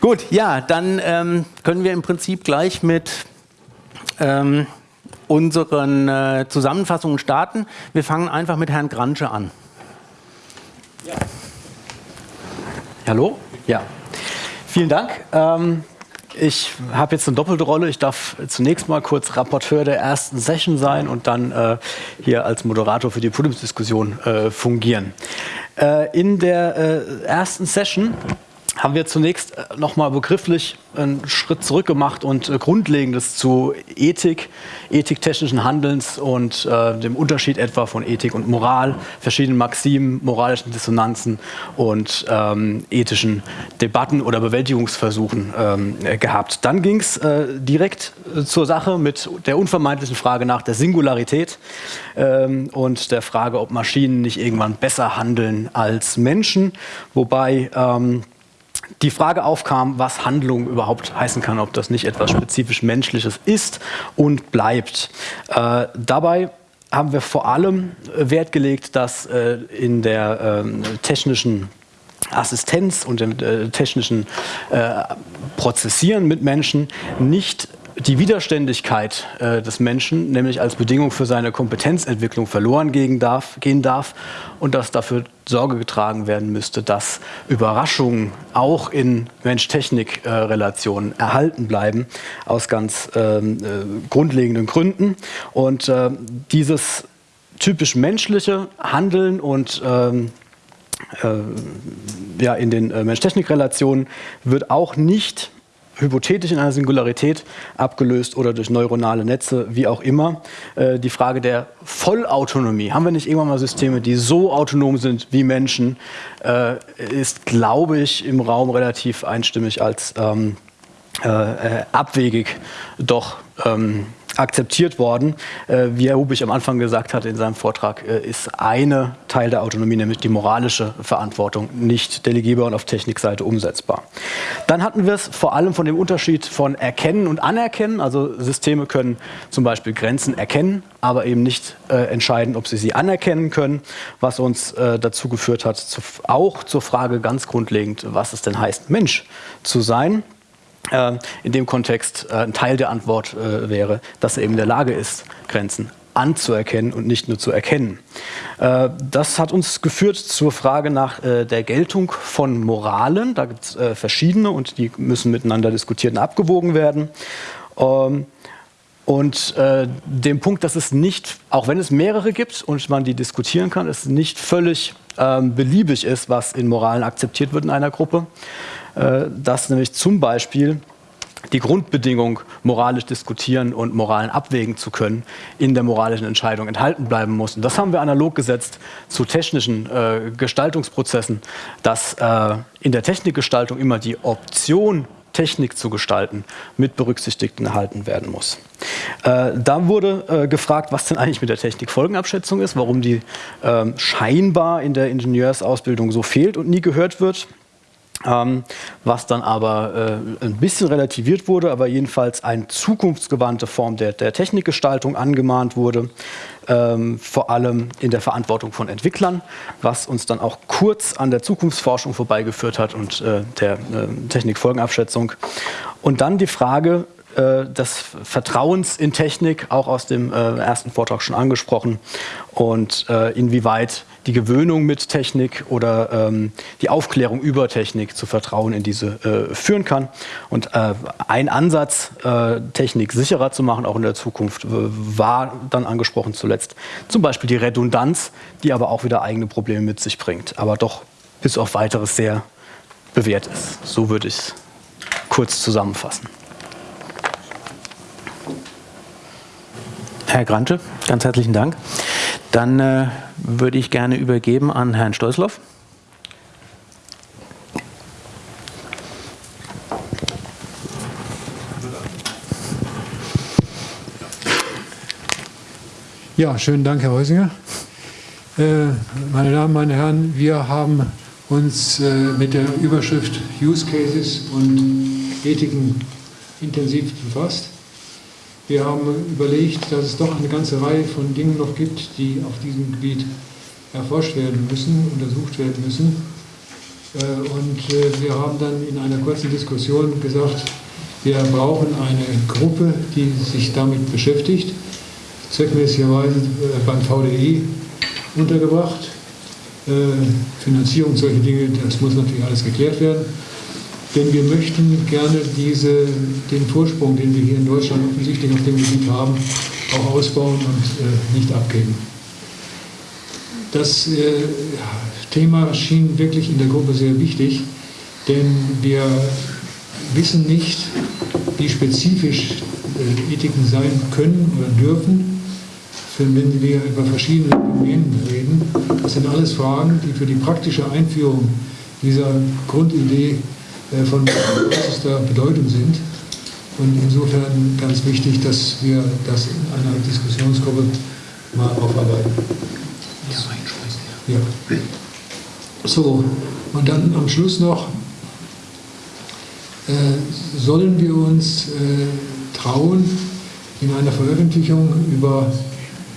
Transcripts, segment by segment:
Gut, ja, dann ähm, können wir im Prinzip gleich mit ähm, unseren äh, Zusammenfassungen starten. Wir fangen einfach mit Herrn Gransche an. Ja. Hallo? Ja. Vielen Dank. Ähm, ich habe jetzt eine doppelte Rolle. Ich darf zunächst mal kurz Rapporteur der ersten Session sein und dann äh, hier als Moderator für die Podiumsdiskussion äh, fungieren. Äh, in der äh, ersten Session haben wir zunächst äh, nochmal begrifflich einen Schritt zurück gemacht und äh, Grundlegendes zu Ethik, Ethik technischen Handelns und äh, dem Unterschied etwa von Ethik und Moral, verschiedenen Maximen, moralischen Dissonanzen und ähm, ethischen Debatten oder Bewältigungsversuchen ähm, äh, gehabt. Dann ging es äh, direkt zur Sache mit der unvermeidlichen Frage nach der Singularität ähm, und der Frage, ob Maschinen nicht irgendwann besser handeln als Menschen, wobei ähm, die Frage aufkam, was Handlung überhaupt heißen kann, ob das nicht etwas spezifisch Menschliches ist und bleibt. Äh, dabei haben wir vor allem Wert gelegt, dass äh, in der äh, technischen Assistenz und dem äh, technischen äh, Prozessieren mit Menschen nicht die Widerständigkeit äh, des Menschen, nämlich als Bedingung für seine Kompetenzentwicklung verloren gehen darf, gehen darf und dass dafür Sorge getragen werden müsste, dass Überraschungen auch in Mensch-Technik-Relationen erhalten bleiben, aus ganz ähm, äh, grundlegenden Gründen. Und äh, dieses typisch menschliche Handeln und ähm, äh, ja, in den äh, Mensch-Technik-Relationen wird auch nicht hypothetisch in einer Singularität abgelöst oder durch neuronale Netze, wie auch immer. Äh, die Frage der Vollautonomie, haben wir nicht irgendwann mal Systeme, die so autonom sind wie Menschen, äh, ist, glaube ich, im Raum relativ einstimmig als ähm, äh, äh abwegig doch ähm, akzeptiert worden. Äh, wie Herr Hubich am Anfang gesagt hat in seinem Vortrag, äh, ist eine Teil der Autonomie, nämlich die moralische Verantwortung, nicht delegierbar und auf Technikseite umsetzbar. Dann hatten wir es vor allem von dem Unterschied von Erkennen und Anerkennen. Also Systeme können zum Beispiel Grenzen erkennen, aber eben nicht äh, entscheiden, ob sie sie anerkennen können, was uns dazu geführt hat, auch zur Frage ganz grundlegend, was es denn heißt, Mensch zu sein. Ähm, in dem Kontext äh, ein Teil der Antwort äh, wäre, dass er eben in der Lage ist, Grenzen anzuerkennen und nicht nur zu erkennen. Äh, das hat uns geführt zur Frage nach der Geltung von Moralen. Da gibt es verschiedene und die müssen miteinander diskutiert und abgewogen werden. Ähm, und dem Punkt, dass es nicht, auch wenn es mehrere gibt und man die diskutieren kann, es nicht völlig ähm, beliebig ist, was in Moralen akzeptiert wird in einer Gruppe. Äh, dass nämlich zum Beispiel die Grundbedingung, moralisch diskutieren und Moralen abwägen zu können, in der moralischen Entscheidung enthalten bleiben muss. Und das haben wir analog gesetzt zu technischen äh, Gestaltungsprozessen, dass äh, in der Technikgestaltung immer die Option, Technik zu gestalten, mit berücksichtigt und erhalten werden muss. Äh, da wurde äh, gefragt, was denn eigentlich mit der Technikfolgenabschätzung ist, warum die äh, scheinbar in der Ingenieursausbildung so fehlt und nie gehört wird. Ähm, was dann aber äh, ein bisschen relativiert wurde, aber jedenfalls eine zukunftsgewandte Form der, der Technikgestaltung angemahnt wurde, ähm, vor allem in der Verantwortung von Entwicklern, was uns dann auch kurz an der Zukunftsforschung vorbeigeführt hat und äh, der äh, Technikfolgenabschätzung. Und dann die Frage, äh, des Vertrauens in Technik, auch aus dem äh, ersten Vortrag schon angesprochen, und äh, inwieweit die Gewöhnung mit Technik oder ähm, die Aufklärung über Technik zu Vertrauen in diese äh, führen kann. Und äh, ein Ansatz, äh, Technik sicherer zu machen, auch in der Zukunft, war dann angesprochen zuletzt zum Beispiel die Redundanz, die aber auch wieder eigene Probleme mit sich bringt, aber doch bis auf weiteres sehr bewährt ist. So würde ich es kurz zusammenfassen. Herr Grantsche, ganz herzlichen Dank. Dann äh, würde ich gerne übergeben an Herrn Stolzloff. Ja, schönen Dank, Herr Heusinger. Äh, meine Damen, meine Herren, wir haben uns äh, mit der Überschrift Use Cases und Ethiken intensiv befasst. Wir haben überlegt, dass es doch eine ganze Reihe von Dingen noch gibt, die auf diesem Gebiet erforscht werden müssen, untersucht werden müssen. Und wir haben dann in einer kurzen Diskussion gesagt, wir brauchen eine Gruppe, die sich damit beschäftigt, zweckmäßigerweise beim VDI untergebracht. Finanzierung, solche Dinge, das muss natürlich alles geklärt werden. Denn wir möchten gerne diese, den Vorsprung, den wir hier in Deutschland offensichtlich auf dem Gebiet haben, auch ausbauen und äh, nicht abgeben. Das äh, Thema schien wirklich in der Gruppe sehr wichtig, denn wir wissen nicht, wie spezifisch äh, Ethiken sein können oder dürfen, wenn wir über verschiedene Domänen reden. Das sind alles Fragen, die für die praktische Einführung dieser Grundidee von größter Bedeutung sind. Und insofern ganz wichtig, dass wir das in einer Diskussionsgruppe mal aufarbeiten. Ja. So, und dann am Schluss noch, äh, sollen wir uns äh, trauen, in einer Veröffentlichung über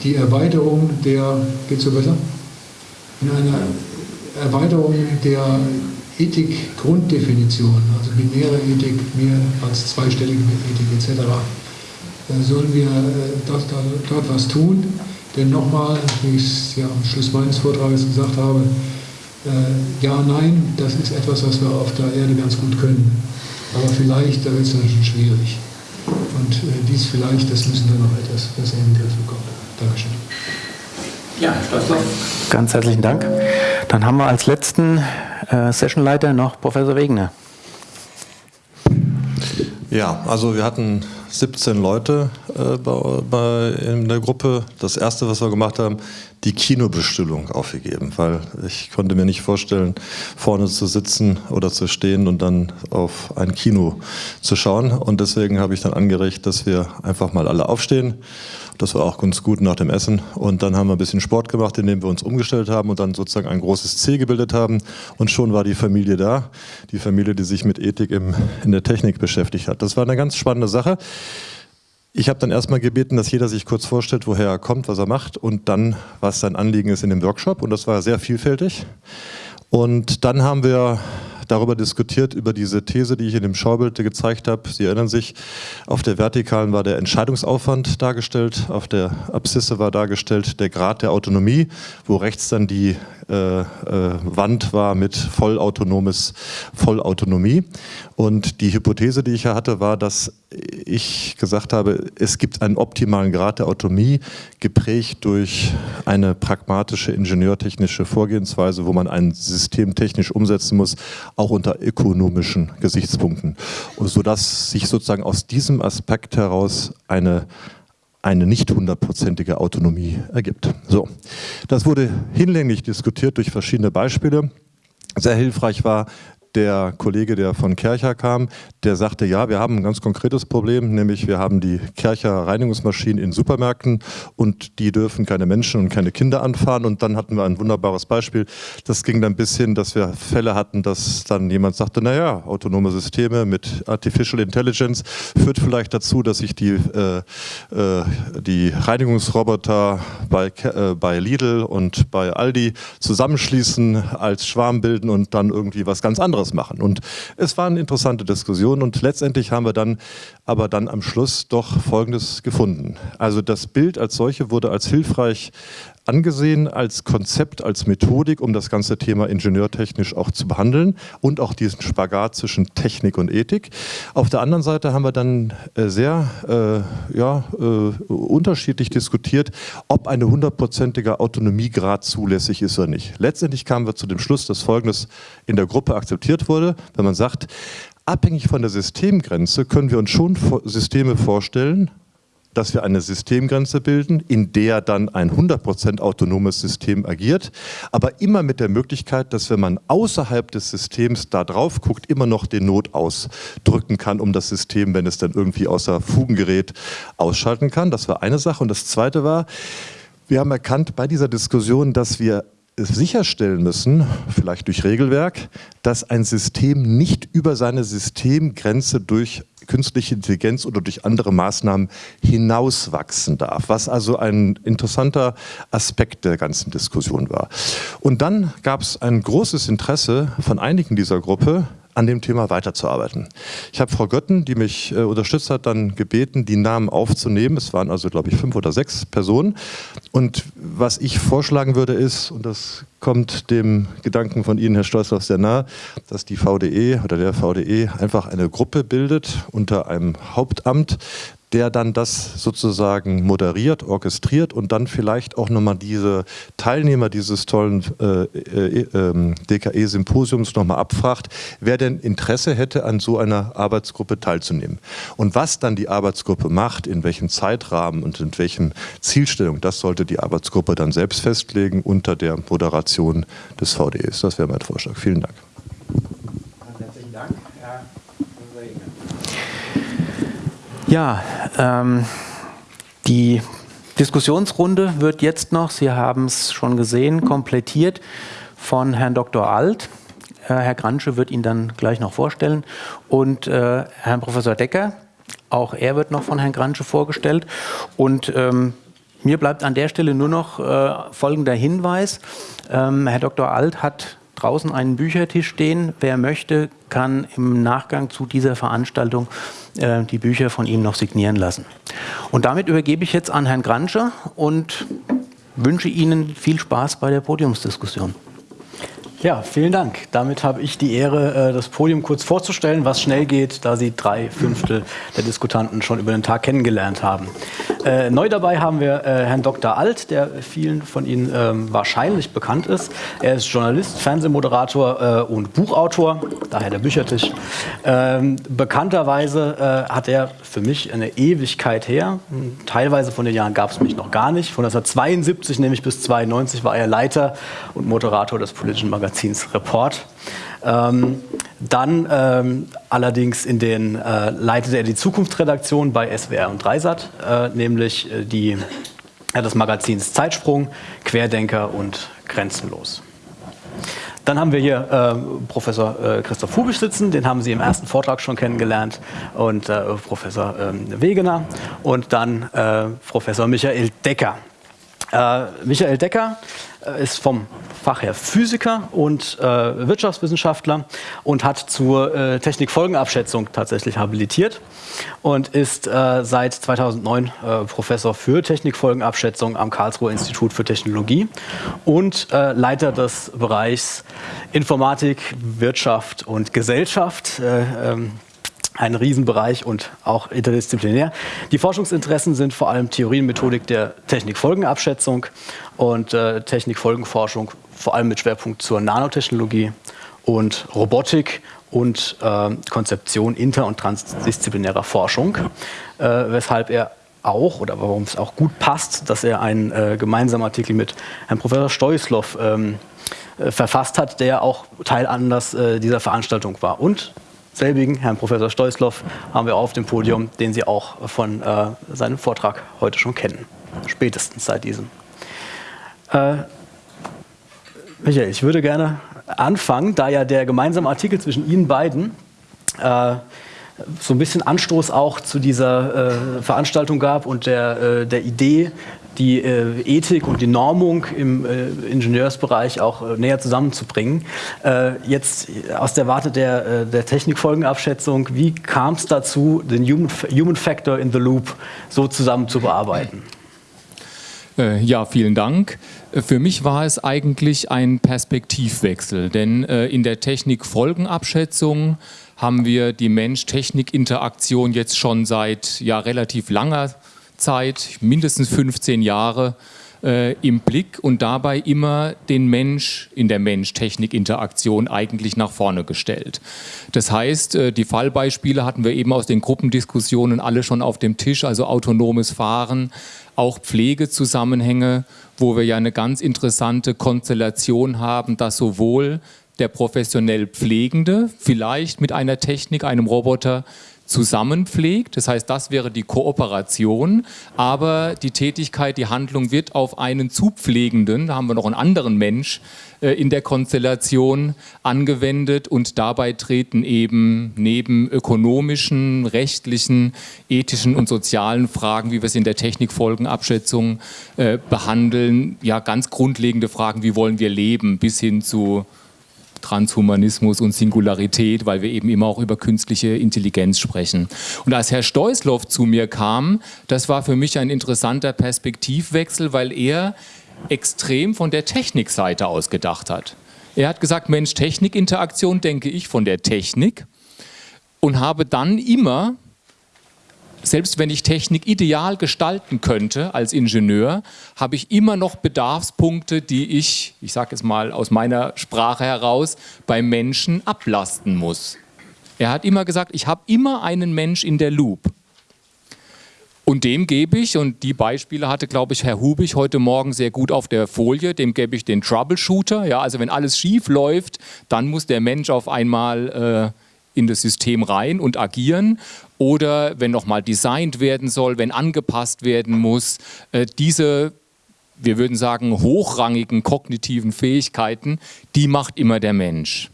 die Erweiterung der, geht so besser? In einer Erweiterung der Ethik-Grunddefinition, also binäre Ethik, mehr als zweistellige Ethik etc., äh, sollen wir äh, dort, dort was tun. Denn nochmal, wie ich es ja am Schluss meines Vortrages gesagt habe, äh, ja, nein, das ist etwas, was wir auf der Erde ganz gut können. Aber vielleicht, da wird es dann schon schwierig. Und dies vielleicht, das müssen wir noch etwas besser in den Griff bekommen. Dankeschön. Ja, Ganz herzlichen Dank. Dann haben wir als letzten Sessionleiter noch Professor Wegner. Ja, also wir hatten 17 Leute äh, bei, bei, in der Gruppe. Das erste, was wir gemacht haben, die Kinobestellung aufgegeben, weil ich konnte mir nicht vorstellen, vorne zu sitzen oder zu stehen und dann auf ein Kino zu schauen. Und deswegen habe ich dann angeregt, dass wir einfach mal alle aufstehen das war auch ganz gut nach dem Essen. Und dann haben wir ein bisschen Sport gemacht, indem wir uns umgestellt haben und dann sozusagen ein großes C gebildet haben. Und schon war die Familie da. Die Familie, die sich mit Ethik im, in der Technik beschäftigt hat. Das war eine ganz spannende Sache. Ich habe dann erstmal gebeten, dass jeder sich kurz vorstellt, woher er kommt, was er macht und dann, was sein Anliegen ist in dem Workshop. Und das war sehr vielfältig. Und dann haben wir darüber diskutiert, über diese These, die ich in dem Schaubild gezeigt habe. Sie erinnern sich, auf der Vertikalen war der Entscheidungsaufwand dargestellt, auf der Abszisse war dargestellt der Grad der Autonomie, wo rechts dann die äh, äh, Wand war mit vollautonomes, Vollautonomie. Und die Hypothese, die ich ja hatte, war, dass ich gesagt habe, es gibt einen optimalen Grad der Autonomie, geprägt durch eine pragmatische ingenieurtechnische Vorgehensweise, wo man ein System technisch umsetzen muss, auch unter ökonomischen Gesichtspunkten. Sodass sich sozusagen aus diesem Aspekt heraus eine eine nicht hundertprozentige Autonomie ergibt. So, das wurde hinlänglich diskutiert durch verschiedene Beispiele. Sehr hilfreich war der Kollege, der von Kercher kam, der sagte, ja, wir haben ein ganz konkretes Problem, nämlich wir haben die Kercher Reinigungsmaschinen in Supermärkten und die dürfen keine Menschen und keine Kinder anfahren. Und dann hatten wir ein wunderbares Beispiel. Das ging dann bis hin, dass wir Fälle hatten, dass dann jemand sagte, naja, autonome Systeme mit Artificial Intelligence führt vielleicht dazu, dass sich die, äh, äh, die Reinigungsroboter bei, äh, bei Lidl und bei Aldi zusammenschließen, als Schwarm bilden und dann irgendwie was ganz anderes anderes machen. Und es war eine interessante Diskussion und letztendlich haben wir dann aber dann am Schluss doch Folgendes gefunden. Also das Bild als solche wurde als hilfreich angesehen als Konzept, als Methodik, um das ganze Thema ingenieurtechnisch auch zu behandeln und auch diesen Spagat zwischen Technik und Ethik. Auf der anderen Seite haben wir dann äh, sehr äh, ja, äh, unterschiedlich diskutiert, ob eine hundertprozentige Autonomiegrad zulässig ist oder nicht. Letztendlich kamen wir zu dem Schluss, dass Folgendes in der Gruppe akzeptiert wurde, wenn man sagt, abhängig von der Systemgrenze können wir uns schon Systeme vorstellen, dass wir eine Systemgrenze bilden, in der dann ein 100% autonomes System agiert, aber immer mit der Möglichkeit, dass wenn man außerhalb des Systems da drauf guckt, immer noch den Not ausdrücken kann, um das System, wenn es dann irgendwie außer Fugen gerät, ausschalten kann. Das war eine Sache. Und das Zweite war, wir haben erkannt bei dieser Diskussion, dass wir sicherstellen müssen, vielleicht durch Regelwerk, dass ein System nicht über seine Systemgrenze durch künstliche Intelligenz oder durch andere Maßnahmen hinauswachsen darf, was also ein interessanter Aspekt der ganzen Diskussion war. Und dann gab es ein großes Interesse von einigen dieser Gruppe, an dem Thema weiterzuarbeiten. Ich habe Frau Götten, die mich äh, unterstützt hat, dann gebeten, die Namen aufzunehmen. Es waren also, glaube ich, fünf oder sechs Personen. Und was ich vorschlagen würde ist, und das kommt dem Gedanken von Ihnen, Herr Stolzloff, sehr nahe, dass die VDE oder der VDE einfach eine Gruppe bildet unter einem Hauptamt, der dann das sozusagen moderiert, orchestriert und dann vielleicht auch nochmal diese Teilnehmer dieses tollen äh, äh, äh, DKE-Symposiums nochmal abfragt, wer denn Interesse hätte, an so einer Arbeitsgruppe teilzunehmen. Und was dann die Arbeitsgruppe macht, in welchem Zeitrahmen und in welchen Zielstellung, das sollte die Arbeitsgruppe dann selbst festlegen unter der Moderation des VDEs. Das wäre mein Vorschlag. Vielen Dank. Herzlichen Dank. Ja, ähm, die Diskussionsrunde wird jetzt noch, Sie haben es schon gesehen, komplettiert von Herrn Dr. Alt. Äh, Herr Gransche wird ihn dann gleich noch vorstellen und äh, Herrn Professor Decker, auch er wird noch von Herrn Gransche vorgestellt. Und ähm, mir bleibt an der Stelle nur noch äh, folgender Hinweis. Ähm, Herr Dr. Alt hat draußen einen Büchertisch stehen. Wer möchte, kann im Nachgang zu dieser Veranstaltung äh, die Bücher von ihm noch signieren lassen. Und damit übergebe ich jetzt an Herrn Granscher und wünsche Ihnen viel Spaß bei der Podiumsdiskussion. Ja, vielen Dank. Damit habe ich die Ehre, äh, das Podium kurz vorzustellen, was schnell geht, da Sie drei Fünftel der Diskutanten schon über den Tag kennengelernt haben. Äh, neu dabei haben wir äh, Herrn Dr. Alt, der vielen von Ihnen ähm, wahrscheinlich bekannt ist. Er ist Journalist, Fernsehmoderator und Buchautor, daher der Büchertisch. Ähm, bekannterweise hat er für mich eine Ewigkeit her, teilweise von den Jahren gab es mich noch gar nicht, von 1972 nämlich bis 1992 war er Leiter und Moderator des politischen Magazins Magazins Report. Ähm, dann ähm, allerdings in den, äh, leitete er die Zukunftsredaktion bei SWR und Dreisat, äh, nämlich äh, die, äh, des Magazins Zeitsprung, Querdenker und Grenzenlos. Dann haben wir hier äh, Professor äh, Christoph Hubisch sitzen, den haben Sie im ersten Vortrag schon kennengelernt, und äh, Professor ähm, Wegener und dann äh, Professor Michael Decker. Michael Decker ist vom Fach her Physiker und äh, Wirtschaftswissenschaftler und hat zur äh, Technikfolgenabschätzung tatsächlich habilitiert und ist äh, seit 2009 äh, Professor für Technikfolgenabschätzung am Karlsruher Institut für Technologie und äh, Leiter des Bereichs Informatik, Wirtschaft und Gesellschaft. Äh, ähm, ein Riesenbereich und auch interdisziplinär. Die Forschungsinteressen sind vor allem Theorie und Methodik der Technikfolgenabschätzung und äh, Technikfolgenforschung, vor allem mit Schwerpunkt zur Nanotechnologie und Robotik und äh, Konzeption inter- und transdisziplinärer Forschung, äh, weshalb er auch, oder warum es auch gut passt, dass er einen äh, gemeinsamen Artikel mit Herrn Professor Stoislow ähm, äh, verfasst hat, der auch Teilanlass äh, dieser Veranstaltung war. Und selbigen, Herrn Professor Stoislow, haben wir auf dem Podium, den Sie auch von äh, seinem Vortrag heute schon kennen. Spätestens seit diesem. Äh, Michael, ich würde gerne anfangen, da ja der gemeinsame Artikel zwischen Ihnen beiden äh, so ein bisschen Anstoß auch zu dieser äh, Veranstaltung gab und der, äh, der Idee, die äh, Ethik und die Normung im äh, Ingenieursbereich auch äh, näher zusammenzubringen. Äh, jetzt aus der Warte der, äh, der Technikfolgenabschätzung, wie kam es dazu, den Human, Human Factor in the Loop so zusammen zu bearbeiten? Äh, ja, vielen Dank. Für mich war es eigentlich ein Perspektivwechsel, denn in der Technikfolgenabschätzung haben wir die Mensch-Technik-Interaktion jetzt schon seit ja, relativ langer Zeit Zeit, mindestens 15 Jahre, äh, im Blick und dabei immer den Mensch in der Mensch-Technik-Interaktion eigentlich nach vorne gestellt. Das heißt, äh, die Fallbeispiele hatten wir eben aus den Gruppendiskussionen alle schon auf dem Tisch, also autonomes Fahren, auch Pflegezusammenhänge, wo wir ja eine ganz interessante Konstellation haben, dass sowohl der professionell Pflegende vielleicht mit einer Technik, einem Roboter zusammenpflegt. Das heißt, das wäre die Kooperation, aber die Tätigkeit, die Handlung wird auf einen Zupflegenden, da haben wir noch einen anderen Mensch äh, in der Konstellation angewendet und dabei treten eben neben ökonomischen, rechtlichen, ethischen und sozialen Fragen, wie wir es in der Technikfolgenabschätzung äh, behandeln, ja ganz grundlegende Fragen, wie wollen wir leben, bis hin zu Transhumanismus und Singularität, weil wir eben immer auch über künstliche Intelligenz sprechen. Und als Herr Steusloff zu mir kam, das war für mich ein interessanter Perspektivwechsel, weil er extrem von der Technikseite aus gedacht hat. Er hat gesagt, Mensch-Technik-Interaktion denke ich von der Technik und habe dann immer selbst wenn ich Technik ideal gestalten könnte als Ingenieur, habe ich immer noch Bedarfspunkte, die ich, ich sage es mal aus meiner Sprache heraus, beim Menschen ablasten muss. Er hat immer gesagt, ich habe immer einen Mensch in der Loop. Und dem gebe ich, und die Beispiele hatte, glaube ich, Herr Hubig heute Morgen sehr gut auf der Folie, dem gebe ich den Troubleshooter. Ja, also wenn alles schief läuft, dann muss der Mensch auf einmal äh, in das System rein und agieren oder wenn nochmal designt werden soll, wenn angepasst werden muss, äh, diese, wir würden sagen, hochrangigen kognitiven Fähigkeiten, die macht immer der Mensch.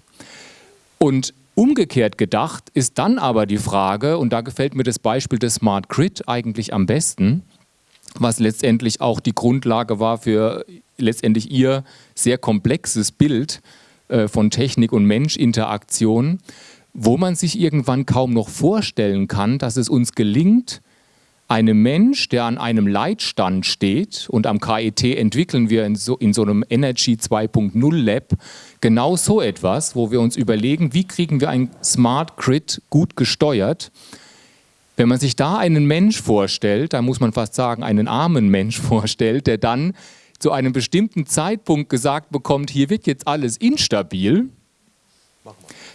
Und umgekehrt gedacht ist dann aber die Frage, und da gefällt mir das Beispiel des Smart Grid eigentlich am besten, was letztendlich auch die Grundlage war für letztendlich ihr sehr komplexes Bild äh, von Technik und Mensch-Interaktion wo man sich irgendwann kaum noch vorstellen kann, dass es uns gelingt, einem Mensch, der an einem Leitstand steht und am KIT entwickeln wir in so, in so einem Energy 2.0 Lab genau so etwas, wo wir uns überlegen, wie kriegen wir ein Smart Grid gut gesteuert. Wenn man sich da einen Mensch vorstellt, da muss man fast sagen, einen armen Mensch vorstellt, der dann zu einem bestimmten Zeitpunkt gesagt bekommt, hier wird jetzt alles instabil,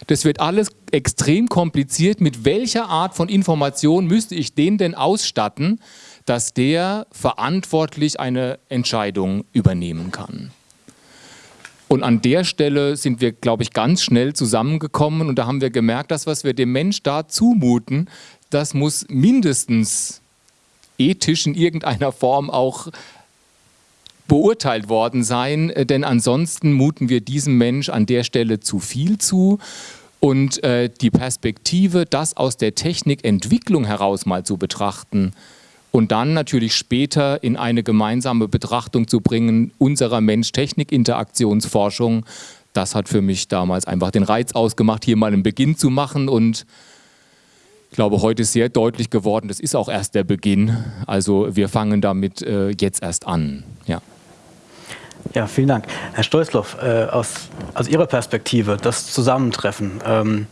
das wird alles extrem kompliziert. Mit welcher Art von Information müsste ich den denn ausstatten, dass der verantwortlich eine Entscheidung übernehmen kann? Und an der Stelle sind wir, glaube ich, ganz schnell zusammengekommen und da haben wir gemerkt, dass was wir dem Mensch da zumuten, das muss mindestens ethisch in irgendeiner Form auch beurteilt worden sein, denn ansonsten muten wir diesem Mensch an der Stelle zu viel zu. Und äh, die Perspektive, das aus der Technikentwicklung heraus mal zu betrachten und dann natürlich später in eine gemeinsame Betrachtung zu bringen unserer Mensch-Technik-Interaktionsforschung, das hat für mich damals einfach den Reiz ausgemacht, hier mal einen Beginn zu machen und ich glaube, heute ist sehr deutlich geworden, das ist auch erst der Beginn. Also wir fangen damit äh, jetzt erst an. Ja. Ja, vielen Dank. Herr Stolzloff, äh, aus, aus Ihrer Perspektive, das Zusammentreffen, ähm,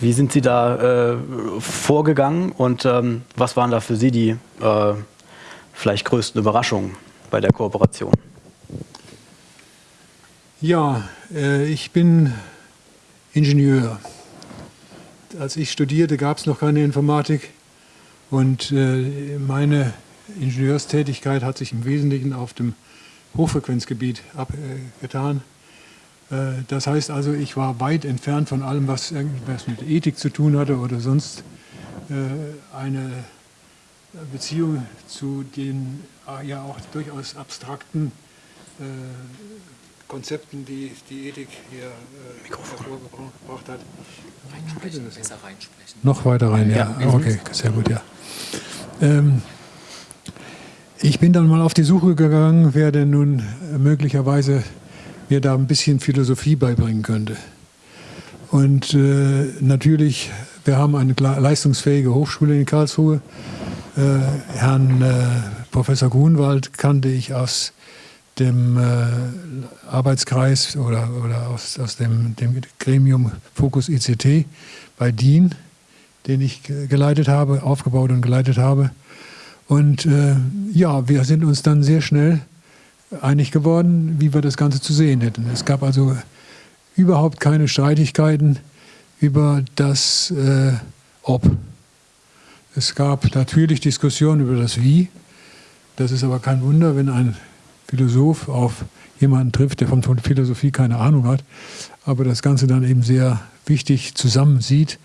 wie sind Sie da äh, vorgegangen und ähm, was waren da für Sie die äh, vielleicht größten Überraschungen bei der Kooperation? Ja, äh, ich bin Ingenieur. Als ich studierte, gab es noch keine Informatik und äh, meine Ingenieurstätigkeit hat sich im Wesentlichen auf dem Hochfrequenzgebiet abgetan. Äh, das heißt also, ich war weit entfernt von allem, was irgendwas mit Ethik zu tun hatte oder sonst äh, eine Beziehung zu den äh, ja auch durchaus abstrakten Konzepten, die die Ethik hier hervorgebracht hat. Reinsprechen, besser reinsprechen. Noch weiter rein, ja. ja. Okay, sehr gut, ja. Ähm, ich bin dann mal auf die Suche gegangen, wer denn nun möglicherweise mir da ein bisschen Philosophie beibringen könnte. Und äh, natürlich, wir haben eine leistungsfähige Hochschule in Karlsruhe. Äh, Herrn äh, Professor Grunwald kannte ich aus dem äh, Arbeitskreis oder, oder aus, aus dem, dem Gremium Fokus ICT bei DIN, den ich geleitet habe, aufgebaut und geleitet habe. Und äh, ja, wir sind uns dann sehr schnell einig geworden, wie wir das Ganze zu sehen hätten. Es gab also überhaupt keine Streitigkeiten über das äh, Ob. Es gab natürlich Diskussionen über das Wie. Das ist aber kein Wunder, wenn ein Philosoph auf jemanden trifft, der von Philosophie keine Ahnung hat, aber das Ganze dann eben sehr wichtig zusammensieht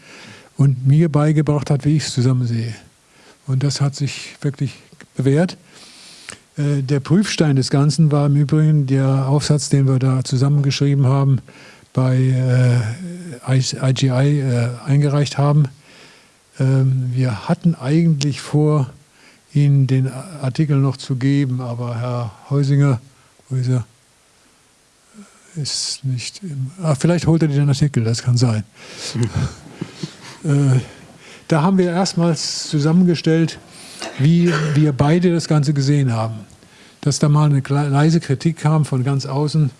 und mir beigebracht hat, wie ich es zusammen sehe. Und das hat sich wirklich bewährt. Äh, der Prüfstein des Ganzen war im Übrigen der Aufsatz, den wir da zusammengeschrieben haben, bei IGI äh, eingereicht haben. Ähm, wir hatten eigentlich vor, Ihnen den Artikel noch zu geben, aber Herr Heusinger, wo ist er? Ist nicht. Im, ah, vielleicht holt er den Artikel, das kann sein. äh, da haben wir erstmals zusammengestellt, wie wir beide das Ganze gesehen haben. Dass da mal eine leise Kritik kam von ganz außen,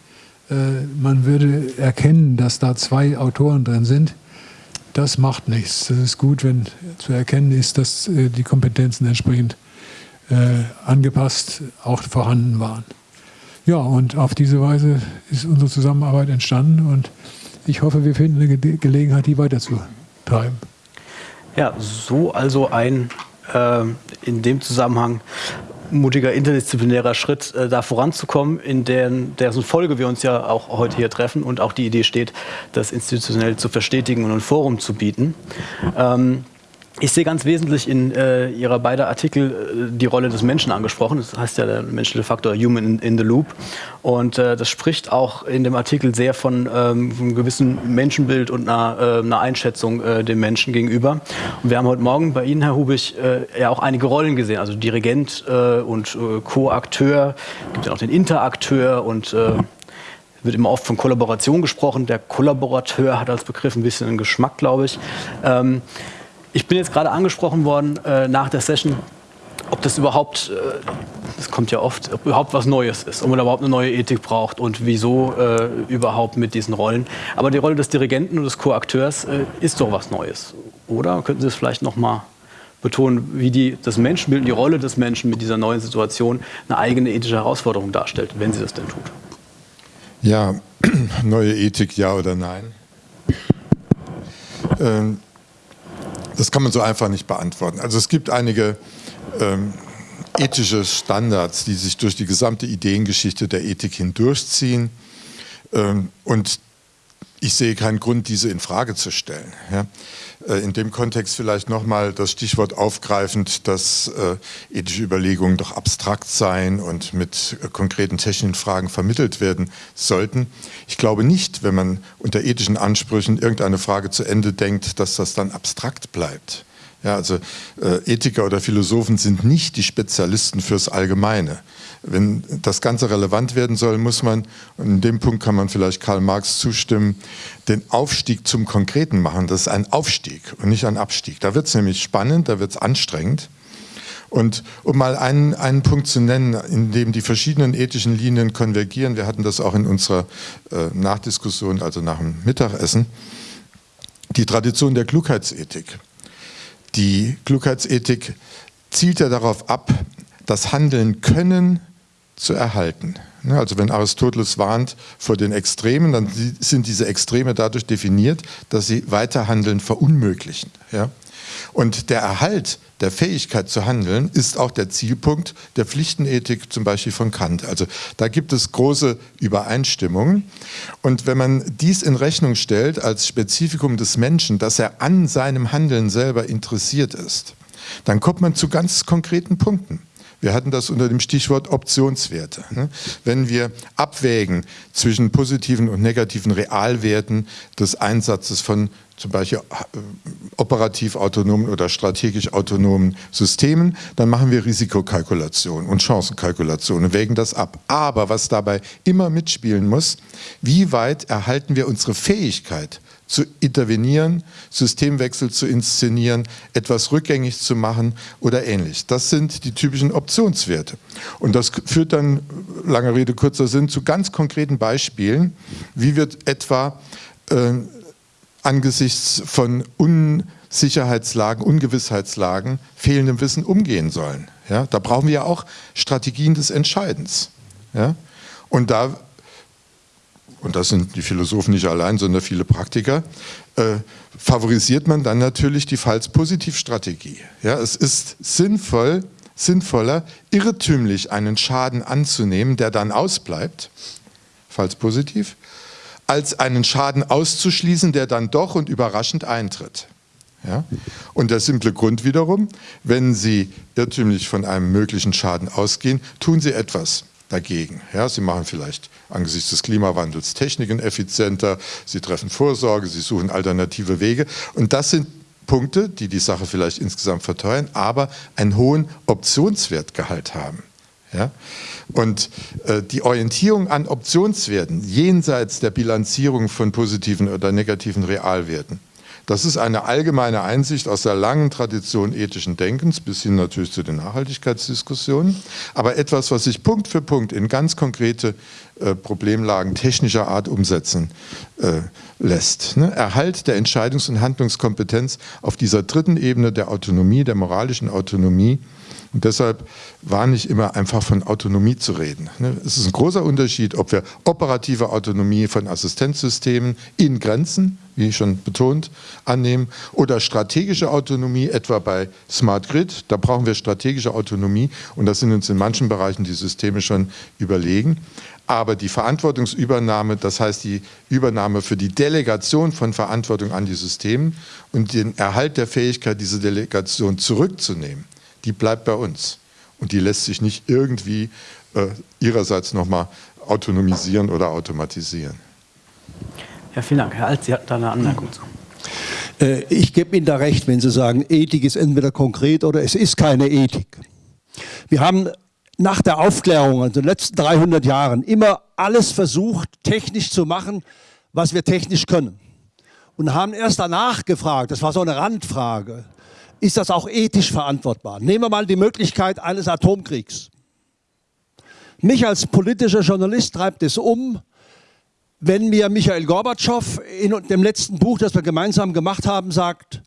äh, man würde erkennen, dass da zwei Autoren drin sind das macht nichts. Das ist gut, wenn zu erkennen ist, dass äh, die Kompetenzen entsprechend äh, angepasst auch vorhanden waren. Ja, und auf diese Weise ist unsere Zusammenarbeit entstanden und ich hoffe, wir finden eine Ge Gelegenheit, die weiterzutreiben. Ja, so also ein äh, in dem Zusammenhang mutiger interdisziplinärer Schritt, äh, da voranzukommen, in deren, deren Folge wir uns ja auch heute hier treffen und auch die Idee steht, das institutionell zu verstetigen und ein Forum zu bieten. Ähm, ich sehe ganz wesentlich in äh, Ihrer beiden Artikel äh, die Rolle des Menschen angesprochen. Das heißt ja der menschliche Faktor Human in, in the Loop. Und äh, das spricht auch in dem Artikel sehr von ähm, einem gewissen Menschenbild und einer, äh, einer Einschätzung äh, dem Menschen gegenüber. Und wir haben heute Morgen bei Ihnen, Herr Hubig, äh, ja auch einige Rollen gesehen. Also Dirigent und Co-Akteur. Es gibt ja auch den Interakteur und wird immer oft von Kollaboration gesprochen. Der Kollaborateur hat als Begriff ein bisschen einen Geschmack, glaube ich. Ähm, ich bin jetzt gerade angesprochen worden äh, nach der Session, ob das überhaupt, äh, das kommt ja oft, ob überhaupt was Neues ist, ob man überhaupt eine neue Ethik braucht und wieso äh, überhaupt mit diesen Rollen. Aber die Rolle des Dirigenten und des Co-Akteurs äh, ist doch was Neues, oder? Könnten Sie es vielleicht noch mal betonen, wie die, das Menschenbild, die Rolle des Menschen mit dieser neuen Situation eine eigene ethische Herausforderung darstellt, wenn sie das denn tut? Ja, neue Ethik, ja oder nein? Ähm, das kann man so einfach nicht beantworten. Also es gibt einige ähm, ethische Standards, die sich durch die gesamte Ideengeschichte der Ethik hindurchziehen. Ähm, und ich sehe keinen Grund, diese in Frage zu stellen. Ja. Äh, in dem Kontext vielleicht nochmal das Stichwort aufgreifend, dass äh, ethische Überlegungen doch abstrakt seien und mit äh, konkreten technischen Fragen vermittelt werden sollten. Ich glaube nicht, wenn man unter ethischen Ansprüchen irgendeine Frage zu Ende denkt, dass das dann abstrakt bleibt. Ja, also äh, Ethiker oder Philosophen sind nicht die Spezialisten fürs Allgemeine. Wenn das Ganze relevant werden soll, muss man, und in dem Punkt kann man vielleicht Karl Marx zustimmen, den Aufstieg zum Konkreten machen. Das ist ein Aufstieg und nicht ein Abstieg. Da wird es nämlich spannend, da wird es anstrengend. Und um mal einen, einen Punkt zu nennen, in dem die verschiedenen ethischen Linien konvergieren, wir hatten das auch in unserer äh, Nachdiskussion, also nach dem Mittagessen, die Tradition der Klugheitsethik. Die Klugheitsethik zielt ja darauf ab, das Handeln können zu erhalten. Ne, also wenn Aristoteles warnt vor den Extremen, dann sind diese Extreme dadurch definiert, dass sie Weiterhandeln verunmöglichen. Ja? Und der Erhalt der Fähigkeit zu handeln ist auch der Zielpunkt der Pflichtenethik zum Beispiel von Kant. Also da gibt es große Übereinstimmungen. Und wenn man dies in Rechnung stellt als Spezifikum des Menschen, dass er an seinem Handeln selber interessiert ist, dann kommt man zu ganz konkreten Punkten. Wir hatten das unter dem Stichwort Optionswerte. Ne? Wenn wir abwägen zwischen positiven und negativen Realwerten des Einsatzes von zum Beispiel äh, operativ autonomen oder strategisch autonomen Systemen, dann machen wir Risikokalkulation und Chancenkalkulation und wägen das ab. Aber was dabei immer mitspielen muss, wie weit erhalten wir unsere Fähigkeit, zu intervenieren, Systemwechsel zu inszenieren, etwas rückgängig zu machen oder ähnlich. Das sind die typischen Optionswerte. Und das führt dann, lange Rede, kurzer Sinn, zu ganz konkreten Beispielen, wie wird etwa äh, angesichts von Unsicherheitslagen, Ungewissheitslagen, fehlendem Wissen umgehen sollen. Ja, da brauchen wir ja auch Strategien des Entscheidens. Ja? Und da und das sind die Philosophen nicht allein, sondern viele Praktiker, äh, favorisiert man dann natürlich die Falls-Positiv-Strategie. Ja, es ist sinnvoll, sinnvoller, irrtümlich einen Schaden anzunehmen, der dann ausbleibt, falls positiv, als einen Schaden auszuschließen, der dann doch und überraschend eintritt. Ja? Und der simple Grund wiederum, wenn Sie irrtümlich von einem möglichen Schaden ausgehen, tun Sie etwas dagegen. Ja, Sie machen vielleicht angesichts des Klimawandels Techniken effizienter, Sie treffen Vorsorge, Sie suchen alternative Wege. Und das sind Punkte, die die Sache vielleicht insgesamt verteuern, aber einen hohen Optionswertgehalt haben. Ja? Und äh, die Orientierung an Optionswerten jenseits der Bilanzierung von positiven oder negativen Realwerten, das ist eine allgemeine Einsicht aus der langen Tradition ethischen Denkens bis hin natürlich zu den Nachhaltigkeitsdiskussionen, aber etwas, was sich Punkt für Punkt in ganz konkrete äh, Problemlagen technischer Art umsetzen äh, lässt. Ne? Erhalt der Entscheidungs- und Handlungskompetenz auf dieser dritten Ebene der Autonomie, der moralischen Autonomie, und deshalb war nicht immer einfach von Autonomie zu reden. Ne? Es ist ein großer Unterschied, ob wir operative Autonomie von Assistenzsystemen in Grenzen, wie schon betont, annehmen oder strategische Autonomie, etwa bei Smart Grid. Da brauchen wir strategische Autonomie und da sind uns in manchen Bereichen die Systeme schon überlegen. Aber die Verantwortungsübernahme, das heißt die Übernahme für die Delegation von Verantwortung an die Systeme und den Erhalt der Fähigkeit, diese Delegation zurückzunehmen, die bleibt bei uns. Und die lässt sich nicht irgendwie äh, ihrerseits nochmal autonomisieren oder automatisieren. Ja, vielen Dank. Herr Alt, Sie hatten da eine Anmerkung zu. Äh, ich gebe Ihnen da recht, wenn Sie sagen, Ethik ist entweder konkret oder es ist keine Ethik. Wir haben nach der Aufklärung, also in den letzten 300 Jahren, immer alles versucht, technisch zu machen, was wir technisch können. Und haben erst danach gefragt, das war so eine Randfrage, ist das auch ethisch verantwortbar. Nehmen wir mal die Möglichkeit eines Atomkriegs. Mich als politischer Journalist treibt es um, wenn mir Michael Gorbatschow in dem letzten Buch, das wir gemeinsam gemacht haben, sagt,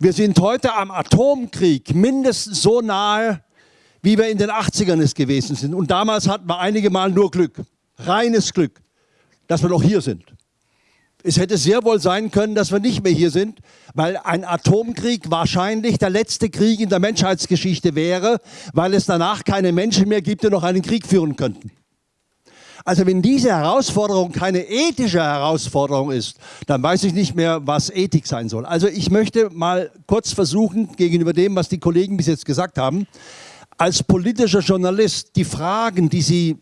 wir sind heute am Atomkrieg mindestens so nahe, wie wir in den 80ern es gewesen sind. Und damals hatten wir einige Mal nur Glück, reines Glück, dass wir noch hier sind. Es hätte sehr wohl sein können, dass wir nicht mehr hier sind, weil ein Atomkrieg wahrscheinlich der letzte Krieg in der Menschheitsgeschichte wäre, weil es danach keine Menschen mehr gibt, die noch einen Krieg führen könnten. Also wenn diese Herausforderung keine ethische Herausforderung ist, dann weiß ich nicht mehr, was Ethik sein soll. Also ich möchte mal kurz versuchen, gegenüber dem, was die Kollegen bis jetzt gesagt haben, als politischer Journalist die Fragen, die Sie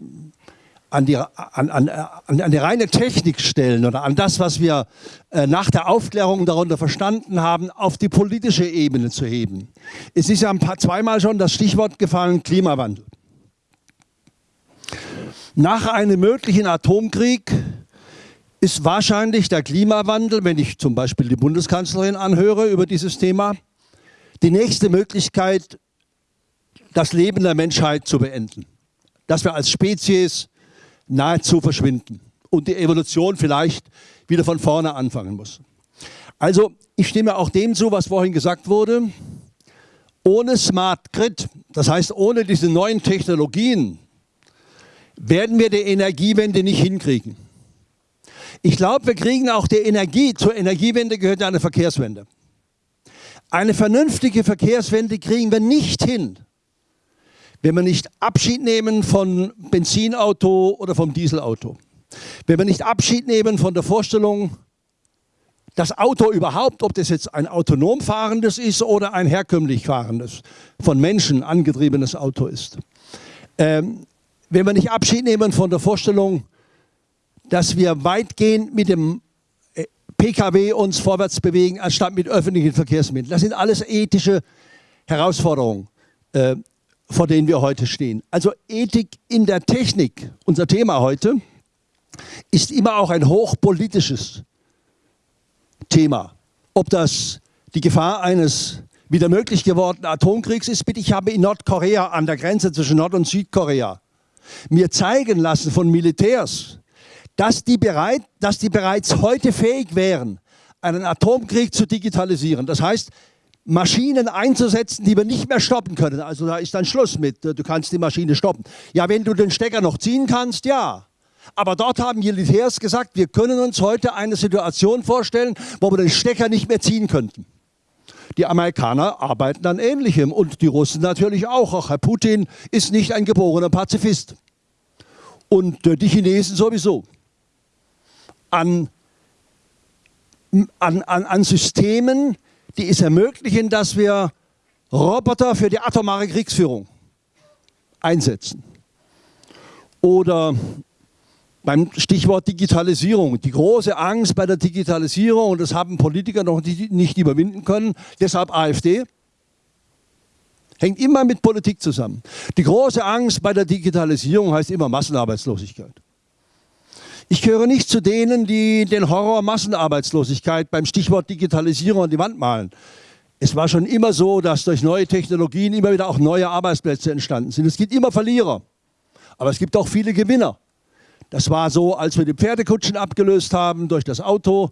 an die, an, an, an die reine Technik stellen oder an das, was wir äh, nach der Aufklärung darunter verstanden haben, auf die politische Ebene zu heben. Es ist ja ein paar, zweimal schon das Stichwort gefallen, Klimawandel. Nach einem möglichen Atomkrieg ist wahrscheinlich der Klimawandel, wenn ich zum Beispiel die Bundeskanzlerin anhöre über dieses Thema, die nächste Möglichkeit, das Leben der Menschheit zu beenden. Dass wir als Spezies nahezu verschwinden und die Evolution vielleicht wieder von vorne anfangen muss. Also ich stimme auch dem zu, was vorhin gesagt wurde. Ohne Smart Grid, das heißt ohne diese neuen Technologien, werden wir die Energiewende nicht hinkriegen. Ich glaube, wir kriegen auch die Energie, zur Energiewende gehört eine Verkehrswende. Eine vernünftige Verkehrswende kriegen wir nicht hin, wenn wir nicht Abschied nehmen von Benzinauto oder vom Dieselauto, wenn wir nicht Abschied nehmen von der Vorstellung, das Auto überhaupt, ob das jetzt ein autonom fahrendes ist oder ein herkömmlich fahrendes, von Menschen angetriebenes Auto ist. Ähm, wenn wir nicht Abschied nehmen von der Vorstellung, dass wir weitgehend mit dem äh, Pkw uns vorwärts bewegen, anstatt mit öffentlichen Verkehrsmitteln. Das sind alles ethische Herausforderungen. Äh, vor denen wir heute stehen. Also Ethik in der Technik, unser Thema heute, ist immer auch ein hochpolitisches Thema. Ob das die Gefahr eines wieder möglich gewordenen Atomkriegs ist, bitte, ich habe in Nordkorea an der Grenze zwischen Nord- und Südkorea mir zeigen lassen von Militärs, dass die, bereit, dass die bereits heute fähig wären, einen Atomkrieg zu digitalisieren. Das heißt, Maschinen einzusetzen, die wir nicht mehr stoppen können. Also da ist dann Schluss mit, du kannst die Maschine stoppen. Ja, wenn du den Stecker noch ziehen kannst, ja. Aber dort haben Militärs gesagt, wir können uns heute eine Situation vorstellen, wo wir den Stecker nicht mehr ziehen könnten. Die Amerikaner arbeiten an Ähnlichem und die Russen natürlich auch. Auch Herr Putin ist nicht ein geborener Pazifist. Und äh, die Chinesen sowieso. An, an, an, an Systemen, die es ermöglichen, dass wir Roboter für die atomare Kriegsführung einsetzen. Oder beim Stichwort Digitalisierung. Die große Angst bei der Digitalisierung, und das haben Politiker noch nicht überwinden können, deshalb AfD, hängt immer mit Politik zusammen. Die große Angst bei der Digitalisierung heißt immer Massenarbeitslosigkeit. Ich gehöre nicht zu denen, die den Horror Massenarbeitslosigkeit beim Stichwort Digitalisierung an die Wand malen. Es war schon immer so, dass durch neue Technologien immer wieder auch neue Arbeitsplätze entstanden sind. Es gibt immer Verlierer, aber es gibt auch viele Gewinner. Das war so, als wir die Pferdekutschen abgelöst haben durch das Auto,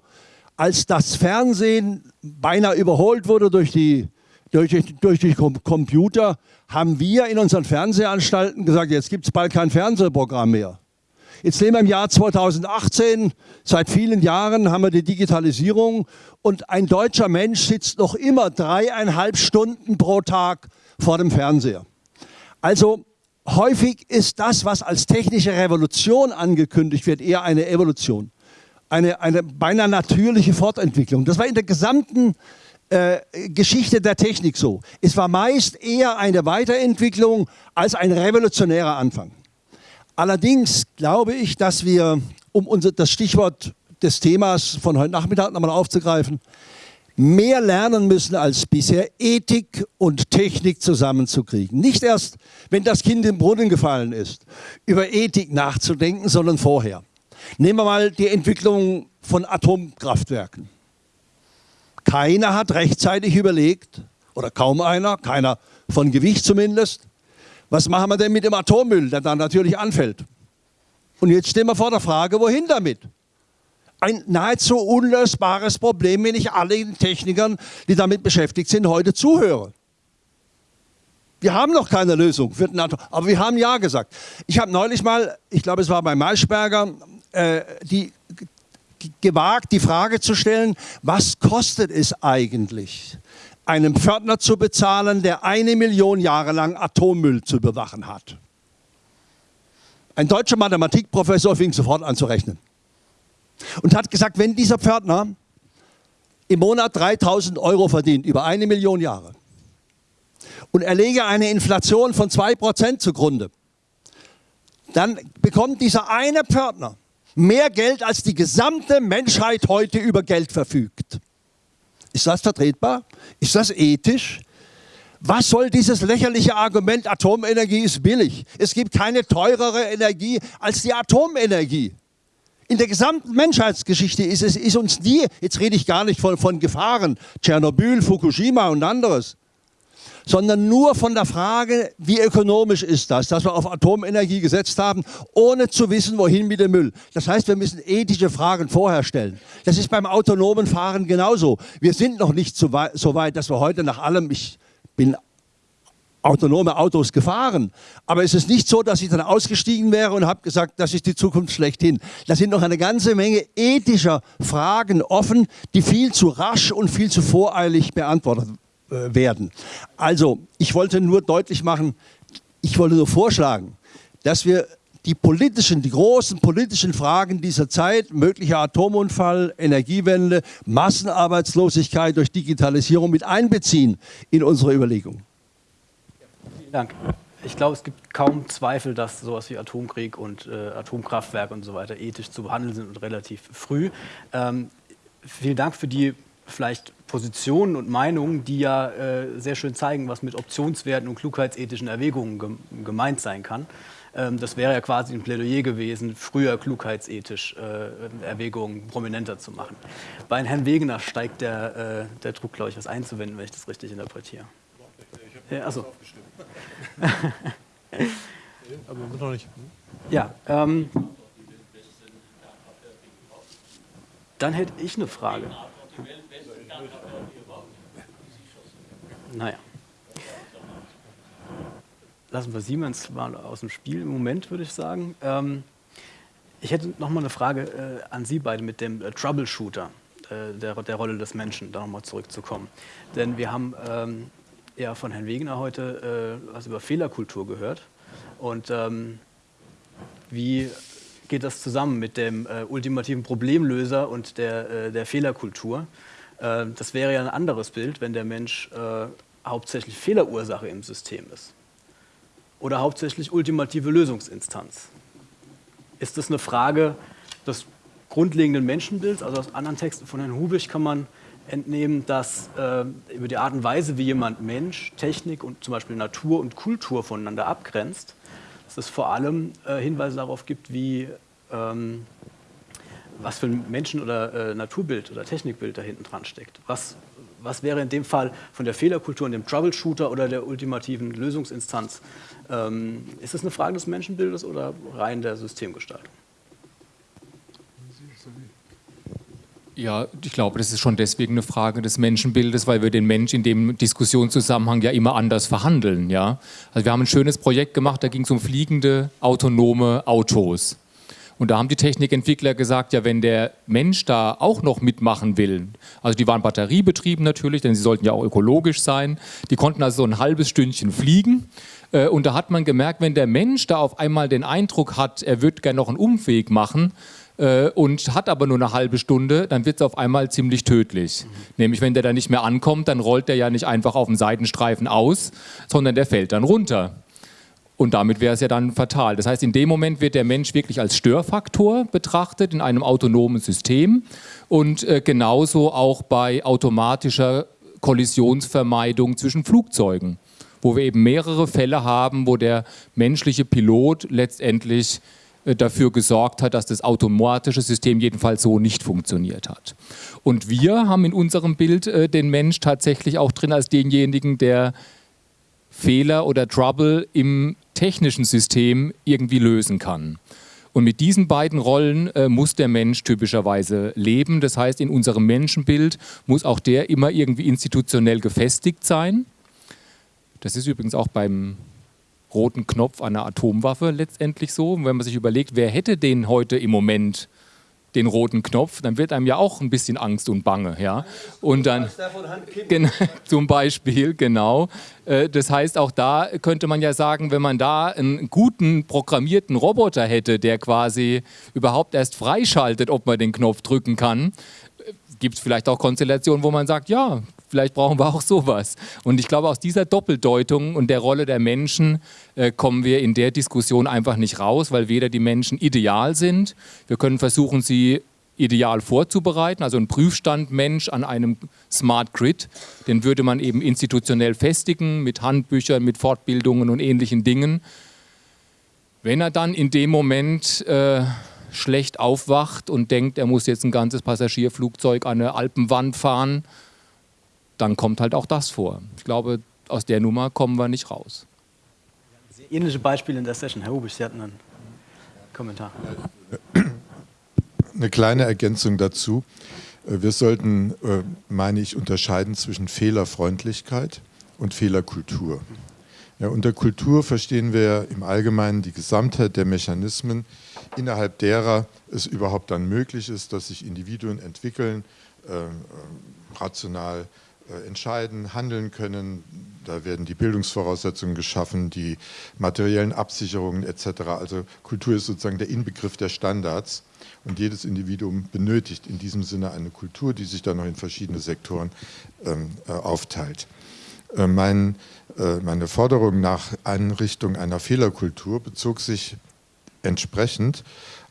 als das Fernsehen beinahe überholt wurde durch die, durch, durch die Computer, haben wir in unseren Fernsehanstalten gesagt, jetzt gibt es bald kein Fernsehprogramm mehr. Jetzt leben wir im Jahr 2018, seit vielen Jahren haben wir die Digitalisierung und ein deutscher Mensch sitzt noch immer dreieinhalb Stunden pro Tag vor dem Fernseher. Also häufig ist das, was als technische Revolution angekündigt wird, eher eine Evolution. Eine, eine beinahe natürliche Fortentwicklung. Das war in der gesamten äh, Geschichte der Technik so. Es war meist eher eine Weiterentwicklung als ein revolutionärer Anfang. Allerdings glaube ich, dass wir, um unser, das Stichwort des Themas von heute Nachmittag nochmal aufzugreifen, mehr lernen müssen als bisher, Ethik und Technik zusammenzukriegen. Nicht erst, wenn das Kind im Brunnen gefallen ist, über Ethik nachzudenken, sondern vorher. Nehmen wir mal die Entwicklung von Atomkraftwerken. Keiner hat rechtzeitig überlegt, oder kaum einer, keiner von Gewicht zumindest, was machen wir denn mit dem Atommüll, der dann natürlich anfällt? Und jetzt stehen wir vor der Frage, wohin damit? ein nahezu unlösbares Problem, wenn ich allen Technikern, die damit beschäftigt sind, heute zuhöre. Wir haben noch keine Lösung für den Atom, aber wir haben Ja gesagt. Ich habe neulich mal, ich glaube es war bei Maischberger, äh, die gewagt, die Frage zu stellen, was kostet es eigentlich, einem Pförtner zu bezahlen, der eine Million Jahre lang Atommüll zu bewachen hat? Ein deutscher Mathematikprofessor fing sofort an zu rechnen und hat gesagt, wenn dieser Pförtner im Monat 3000 Euro verdient, über eine Million Jahre, und er lege eine Inflation von 2% zugrunde, dann bekommt dieser eine Pförtner mehr Geld, als die gesamte Menschheit heute über Geld verfügt. Ist das vertretbar? Ist das ethisch? Was soll dieses lächerliche Argument, Atomenergie ist billig? Es gibt keine teurere Energie als die Atomenergie. In der gesamten Menschheitsgeschichte ist es ist uns nie, jetzt rede ich gar nicht von, von Gefahren, Tschernobyl, Fukushima und anderes, sondern nur von der Frage, wie ökonomisch ist das, dass wir auf Atomenergie gesetzt haben, ohne zu wissen, wohin mit dem Müll. Das heißt, wir müssen ethische Fragen vorher stellen. Das ist beim autonomen Fahren genauso. Wir sind noch nicht so weit, dass wir heute nach allem, ich bin autonome Autos gefahren. Aber es ist nicht so, dass ich dann ausgestiegen wäre und habe gesagt, das ist die Zukunft schlechthin. Da sind noch eine ganze Menge ethischer Fragen offen, die viel zu rasch und viel zu voreilig beantwortet äh, werden. Also, ich wollte nur deutlich machen, ich wollte nur vorschlagen, dass wir die politischen, die großen politischen Fragen dieser Zeit, möglicher Atomunfall, Energiewende, Massenarbeitslosigkeit durch Digitalisierung mit einbeziehen in unsere Überlegungen. Dank. Ich glaube, es gibt kaum Zweifel, dass sowas wie Atomkrieg und äh, Atomkraftwerke und so weiter ethisch zu behandeln sind und relativ früh. Ähm, vielen Dank für die vielleicht Positionen und Meinungen, die ja äh, sehr schön zeigen, was mit Optionswerten und klugheitsethischen Erwägungen gem gemeint sein kann. Ähm, das wäre ja quasi ein Plädoyer gewesen, früher klugheitsethisch äh, Erwägungen prominenter zu machen. Bei Herrn Wegener steigt der, äh, der Druck, glaube ich, was einzuwenden, wenn ich das richtig interpretiere. Ja, also. Aber noch nicht. Ja, ähm, dann hätte ich eine Frage. Naja. Lassen wir Siemens mal aus dem Spiel im Moment, würde ich sagen. Ähm, ich hätte noch mal eine Frage äh, an Sie beide mit dem äh, Troubleshooter, äh, der, der Rolle des Menschen, da nochmal zurückzukommen. Denn wir haben ähm, ja von Herrn Wegener heute äh, was über Fehlerkultur gehört. Und ähm, wie geht das zusammen mit dem äh, ultimativen Problemlöser und der, äh, der Fehlerkultur? Äh, das wäre ja ein anderes Bild, wenn der Mensch äh, hauptsächlich Fehlerursache im System ist oder hauptsächlich ultimative Lösungsinstanz. Ist das eine Frage des grundlegenden Menschenbilds? Also aus anderen Texten von Herrn Hubich kann man entnehmen, dass äh, über die Art und Weise, wie jemand Mensch, Technik und zum Beispiel Natur und Kultur voneinander abgrenzt, dass es vor allem äh, Hinweise darauf gibt, wie ähm, was für ein Menschen- oder äh, Naturbild oder Technikbild da hinten dran steckt. Was, was wäre in dem Fall von der Fehlerkultur und dem Troubleshooter oder der ultimativen Lösungsinstanz? Ähm, ist das eine Frage des Menschenbildes oder rein der Systemgestaltung? Ja, ich glaube, das ist schon deswegen eine Frage des Menschenbildes, weil wir den Mensch in dem Diskussionszusammenhang ja immer anders verhandeln. Ja? Also wir haben ein schönes Projekt gemacht, da ging es um fliegende, autonome Autos. Und da haben die Technikentwickler gesagt, ja, wenn der Mensch da auch noch mitmachen will, also die waren batteriebetrieben natürlich, denn sie sollten ja auch ökologisch sein, die konnten also so ein halbes Stündchen fliegen. Äh, und da hat man gemerkt, wenn der Mensch da auf einmal den Eindruck hat, er würde gerne noch einen Umweg machen, äh, und hat aber nur eine halbe Stunde, dann wird es auf einmal ziemlich tödlich. Nämlich, wenn der da nicht mehr ankommt, dann rollt der ja nicht einfach auf dem Seitenstreifen aus, sondern der fällt dann runter. Und damit wäre es ja dann fatal. Das heißt, in dem Moment wird der Mensch wirklich als Störfaktor betrachtet in einem autonomen System und äh, genauso auch bei automatischer Kollisionsvermeidung zwischen Flugzeugen, wo wir eben mehrere Fälle haben, wo der menschliche Pilot letztendlich äh, dafür gesorgt hat, dass das automatische System jedenfalls so nicht funktioniert hat. Und wir haben in unserem Bild äh, den Mensch tatsächlich auch drin als denjenigen, der Fehler oder Trouble im technischen System irgendwie lösen kann. Und mit diesen beiden Rollen äh, muss der Mensch typischerweise leben. Das heißt, in unserem Menschenbild muss auch der immer irgendwie institutionell gefestigt sein. Das ist übrigens auch beim roten Knopf einer Atomwaffe letztendlich so. wenn man sich überlegt, wer hätte den heute im Moment den roten Knopf, dann wird einem ja auch ein bisschen Angst und Bange. Ja? Und dann, zum Beispiel, genau. Äh, das heißt, auch da könnte man ja sagen, wenn man da einen guten programmierten Roboter hätte, der quasi überhaupt erst freischaltet, ob man den Knopf drücken kann, äh, gibt es vielleicht auch Konstellationen, wo man sagt, ja, vielleicht brauchen wir auch sowas. Und ich glaube, aus dieser Doppeldeutung und der Rolle der Menschen äh, kommen wir in der Diskussion einfach nicht raus, weil weder die Menschen ideal sind, wir können versuchen, sie ideal vorzubereiten, also ein Prüfstand-Mensch an einem Smart Grid, den würde man eben institutionell festigen mit Handbüchern, mit Fortbildungen und ähnlichen Dingen. Wenn er dann in dem Moment äh, schlecht aufwacht und denkt, er muss jetzt ein ganzes Passagierflugzeug an eine Alpenwand fahren, dann kommt halt auch das vor. Ich glaube, aus der Nummer kommen wir nicht raus. Ähnliche Beispiele in der Session. Herr Hubisch, Sie hatten einen Kommentar. Eine kleine Ergänzung dazu. Wir sollten, äh, meine ich, unterscheiden zwischen Fehlerfreundlichkeit und Fehlerkultur. Ja, unter Kultur verstehen wir im Allgemeinen die Gesamtheit der Mechanismen, innerhalb derer es überhaupt dann möglich ist, dass sich Individuen entwickeln, äh, äh rational äh, entscheiden, handeln können. Da werden die Bildungsvoraussetzungen geschaffen, die materiellen Absicherungen etc. Also Kultur ist sozusagen der Inbegriff der Standards und jedes Individuum benötigt in diesem Sinne eine Kultur, die sich dann noch in verschiedene Sektoren ähm, äh, aufteilt. Äh, mein, äh, meine Forderung nach Einrichtung einer Fehlerkultur bezog sich entsprechend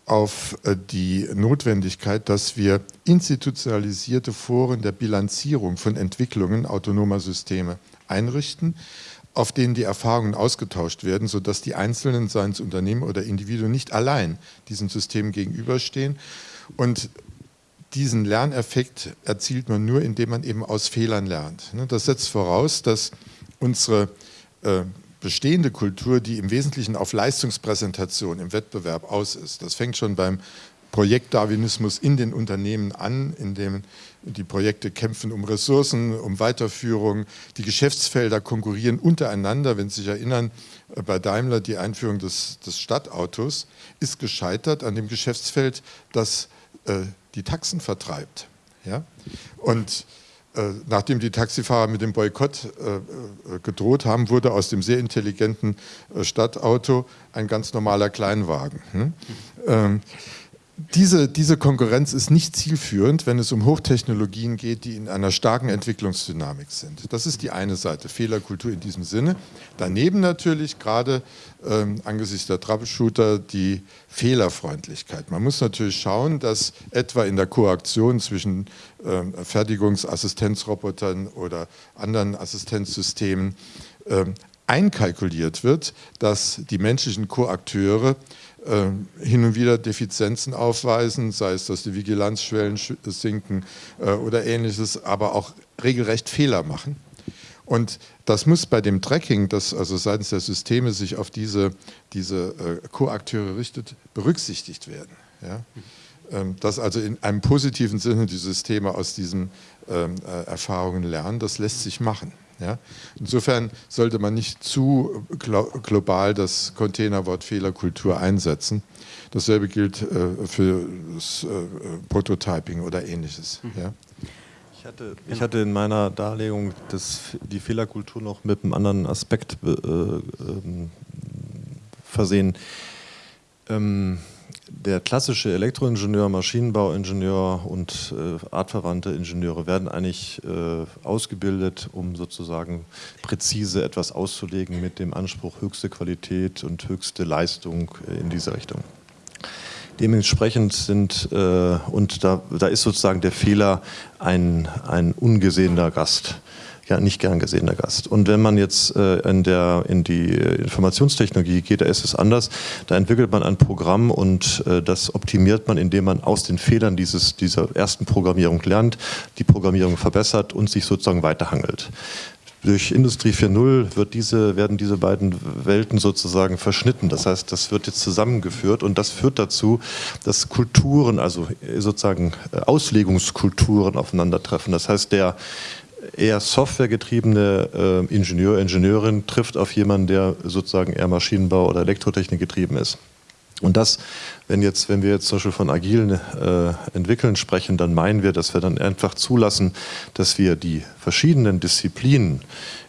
auf äh, die Notwendigkeit, dass wir institutionalisierte Foren der Bilanzierung von Entwicklungen autonomer Systeme einrichten, auf denen die Erfahrungen ausgetauscht werden, sodass die Einzelnen, seien es Unternehmen oder Individuen, nicht allein diesen Systemen gegenüberstehen. Und diesen Lerneffekt erzielt man nur, indem man eben aus Fehlern lernt. Ne, das setzt voraus, dass unsere äh, bestehende Kultur, die im Wesentlichen auf Leistungspräsentation im Wettbewerb aus ist. Das fängt schon beim Projektdarwinismus in den Unternehmen an, in dem die Projekte kämpfen um Ressourcen, um Weiterführung. Die Geschäftsfelder konkurrieren untereinander. Wenn Sie sich erinnern, äh, bei Daimler die Einführung des, des Stadtautos ist gescheitert an dem Geschäftsfeld, das äh, die Taxen vertreibt. Ja? Und nachdem die Taxifahrer mit dem Boykott äh, äh, gedroht haben, wurde aus dem sehr intelligenten Stadtauto ein ganz normaler Kleinwagen. Hm? Ähm, diese, diese Konkurrenz ist nicht zielführend, wenn es um Hochtechnologien geht, die in einer starken Entwicklungsdynamik sind. Das ist die eine Seite, Fehlerkultur in diesem Sinne. Daneben natürlich gerade ähm, angesichts der Troubleshooter die Fehlerfreundlichkeit. Man muss natürlich schauen, dass etwa in der Koaktion zwischen ähm, Fertigungsassistenzrobotern oder anderen Assistenzsystemen ähm, einkalkuliert wird, dass die menschlichen Koakteure hin und wieder Defizienzen aufweisen, sei es, dass die Vigilanzschwellen sinken äh, oder ähnliches, aber auch regelrecht Fehler machen. Und das muss bei dem Tracking, das also seitens der Systeme sich auf diese, diese äh, Co-Akteure richtet, berücksichtigt werden. Ja? Ähm, dass also in einem positiven Sinne die Systeme aus diesen ähm, äh, Erfahrungen lernen, das lässt sich machen. Ja? Insofern sollte man nicht zu global das Containerwort Fehlerkultur einsetzen. Dasselbe gilt äh, für das äh, Prototyping oder ähnliches. Mhm. Ja? Ich hatte, ich hatte, in meiner Darlegung das, die Fehlerkultur noch mit einem anderen Aspekt äh, ähm, versehen. Ähm, der klassische Elektroingenieur, Maschinenbauingenieur und äh, artverwandte Ingenieure werden eigentlich äh, ausgebildet, um sozusagen präzise etwas auszulegen mit dem Anspruch höchste Qualität und höchste Leistung äh, in diese Richtung. Dementsprechend sind, äh, und da, da ist sozusagen der Fehler ein, ein ungesehener Gast nicht gern gesehener Gast. Und wenn man jetzt äh, in, der, in die Informationstechnologie geht, da ist es anders. Da entwickelt man ein Programm und äh, das optimiert man, indem man aus den Fehlern dieses, dieser ersten Programmierung lernt, die Programmierung verbessert und sich sozusagen weiterhangelt. Durch Industrie 4.0 wird diese, werden diese beiden Welten sozusagen verschnitten. Das heißt, das wird jetzt zusammengeführt und das führt dazu, dass Kulturen, also sozusagen äh, Auslegungskulturen aufeinandertreffen. Das heißt, der, eher softwaregetriebene äh, Ingenieur, Ingenieurin trifft auf jemanden, der sozusagen eher Maschinenbau oder Elektrotechnik getrieben ist. Und das, wenn, jetzt, wenn wir jetzt zum Beispiel von agilen äh, Entwickeln sprechen, dann meinen wir, dass wir dann einfach zulassen, dass wir die verschiedenen Disziplinen,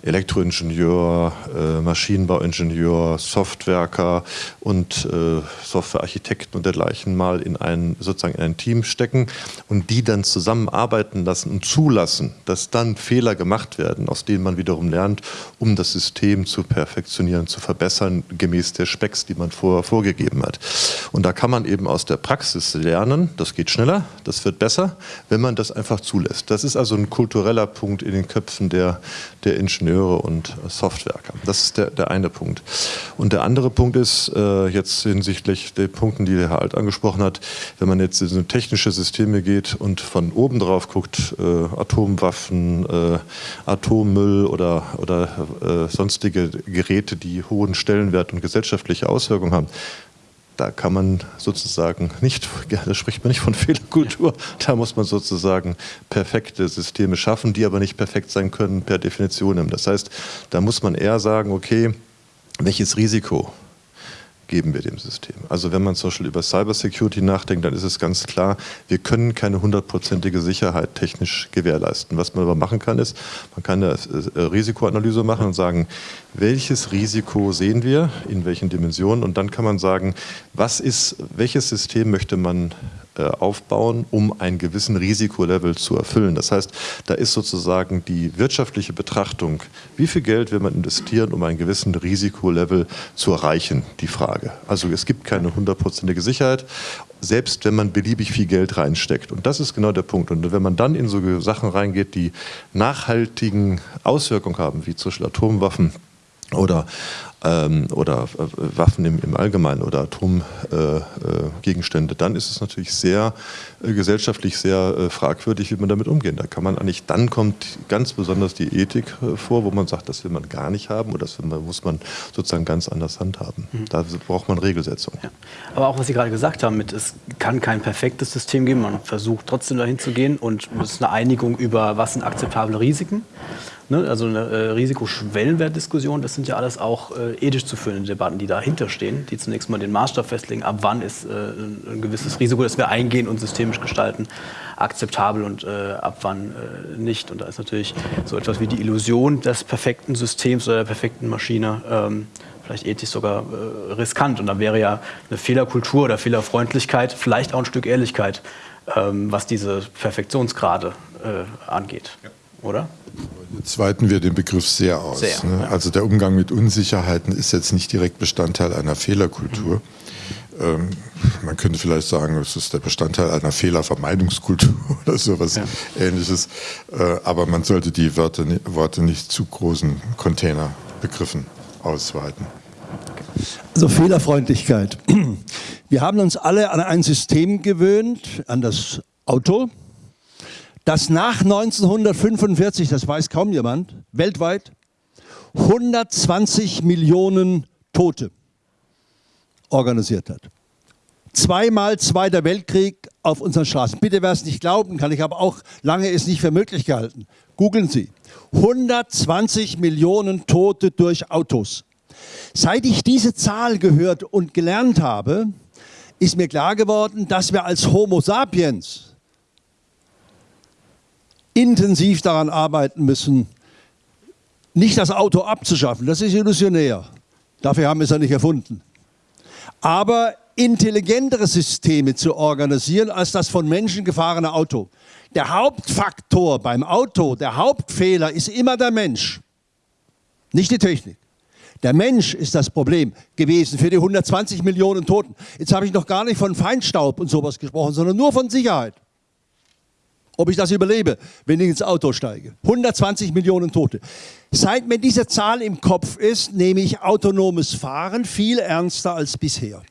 Elektroingenieur, äh, Maschinenbauingenieur, Softwerker und äh, Softwarearchitekten und dergleichen mal in ein, sozusagen in ein Team stecken und die dann zusammenarbeiten lassen und zulassen, dass dann Fehler gemacht werden, aus denen man wiederum lernt, um das System zu perfektionieren, zu verbessern, gemäß der Specks, die man vorher vorgegeben hat. Und da kann man eben aus der Praxis lernen, das geht schneller, das wird besser, wenn man das einfach zulässt. Das ist also ein kultureller Punkt in den Köpfen der, der Ingenieure und Softwerker. Das ist der, der eine Punkt. Und der andere Punkt ist, äh, jetzt hinsichtlich der Punkten, die der Herr Alt angesprochen hat, wenn man jetzt in so technische Systeme geht und von oben drauf guckt, äh, Atomwaffen, äh, Atommüll oder, oder äh, sonstige Geräte, die hohen Stellenwert und gesellschaftliche Auswirkungen haben, da kann man sozusagen nicht, da spricht man nicht von Fehlerkultur, da muss man sozusagen perfekte Systeme schaffen, die aber nicht perfekt sein können per Definition. Das heißt, da muss man eher sagen, okay, welches Risiko geben wir dem System. Also wenn man zum Beispiel über Cybersecurity nachdenkt, dann ist es ganz klar, wir können keine hundertprozentige Sicherheit technisch gewährleisten. Was man aber machen kann, ist, man kann eine äh, Risikoanalyse machen und sagen, welches Risiko sehen wir, in welchen Dimensionen und dann kann man sagen, was ist, welches System möchte man aufbauen, um einen gewissen Risikolevel zu erfüllen. Das heißt, da ist sozusagen die wirtschaftliche Betrachtung, wie viel Geld will man investieren, um einen gewissen Risikolevel zu erreichen, die Frage. Also es gibt keine hundertprozentige Sicherheit, selbst wenn man beliebig viel Geld reinsteckt. Und das ist genau der Punkt. Und wenn man dann in so Sachen reingeht, die nachhaltigen Auswirkungen haben, wie zum Beispiel Atomwaffen, oder ähm, oder äh, Waffen im, im, Allgemeinen oder Atomgegenstände, äh, äh, dann ist es natürlich sehr äh, gesellschaftlich sehr äh, fragwürdig, wie man damit umgehen. Da kann man eigentlich, dann kommt ganz besonders die Ethik äh, vor, wo man sagt, das will man gar nicht haben oder das man, muss man sozusagen ganz anders handhaben. Mhm. Da braucht man Regelsetzung. Ja. Aber auch was Sie gerade gesagt haben, mit es kann kein perfektes System geben, man versucht trotzdem dahin zu gehen und es ist eine Einigung über, was sind akzeptable Risiken. Ne, also eine äh, Risikoschwellenwertdiskussion, das sind ja alles auch äh, ethisch zu führende Debatten, die dahinter stehen, die zunächst mal den Maßstab festlegen, ab wann ist äh, ein gewisses Risiko, das wir eingehen und systemisch gestalten, akzeptabel und äh, ab wann äh, nicht. Und da ist natürlich so etwas wie die Illusion des perfekten Systems oder der perfekten Maschine ähm, vielleicht ethisch sogar äh, riskant. Und dann wäre ja eine Fehlerkultur oder Fehlerfreundlichkeit, vielleicht auch ein Stück Ehrlichkeit, ähm, was diese Perfektionsgrade äh, angeht. Ja. Oder? Jetzt weiten wir den Begriff sehr aus. Sehr, ne? ja. Also der Umgang mit Unsicherheiten ist jetzt nicht direkt Bestandteil einer Fehlerkultur. Mhm. Ähm, man könnte vielleicht sagen, es ist der Bestandteil einer Fehlervermeidungskultur oder sowas ja. ähnliches. Äh, aber man sollte die Wörter, Worte nicht zu großen Containerbegriffen ausweiten. Also Fehlerfreundlichkeit. Wir haben uns alle an ein System gewöhnt, an das Auto, das nach 1945, das weiß kaum jemand, weltweit 120 Millionen Tote organisiert hat. Zweimal Zweiter Weltkrieg auf unseren Straßen. Bitte, wer es nicht glauben kann, ich habe auch lange es nicht für möglich gehalten. Googeln Sie. 120 Millionen Tote durch Autos. Seit ich diese Zahl gehört und gelernt habe, ist mir klar geworden, dass wir als Homo sapiens intensiv daran arbeiten müssen, nicht das Auto abzuschaffen. Das ist illusionär. Dafür haben wir es ja nicht erfunden aber intelligentere Systeme zu organisieren als das von Menschen gefahrene Auto. Der Hauptfaktor beim Auto, der Hauptfehler ist immer der Mensch, nicht die Technik. Der Mensch ist das Problem gewesen für die 120 Millionen Toten. Jetzt habe ich noch gar nicht von Feinstaub und sowas gesprochen, sondern nur von Sicherheit. Ob ich das überlebe, wenn ich ins Auto steige. 120 Millionen Tote. Seit mir diese Zahl im Kopf ist, nehme ich autonomes Fahren viel ernster als bisher.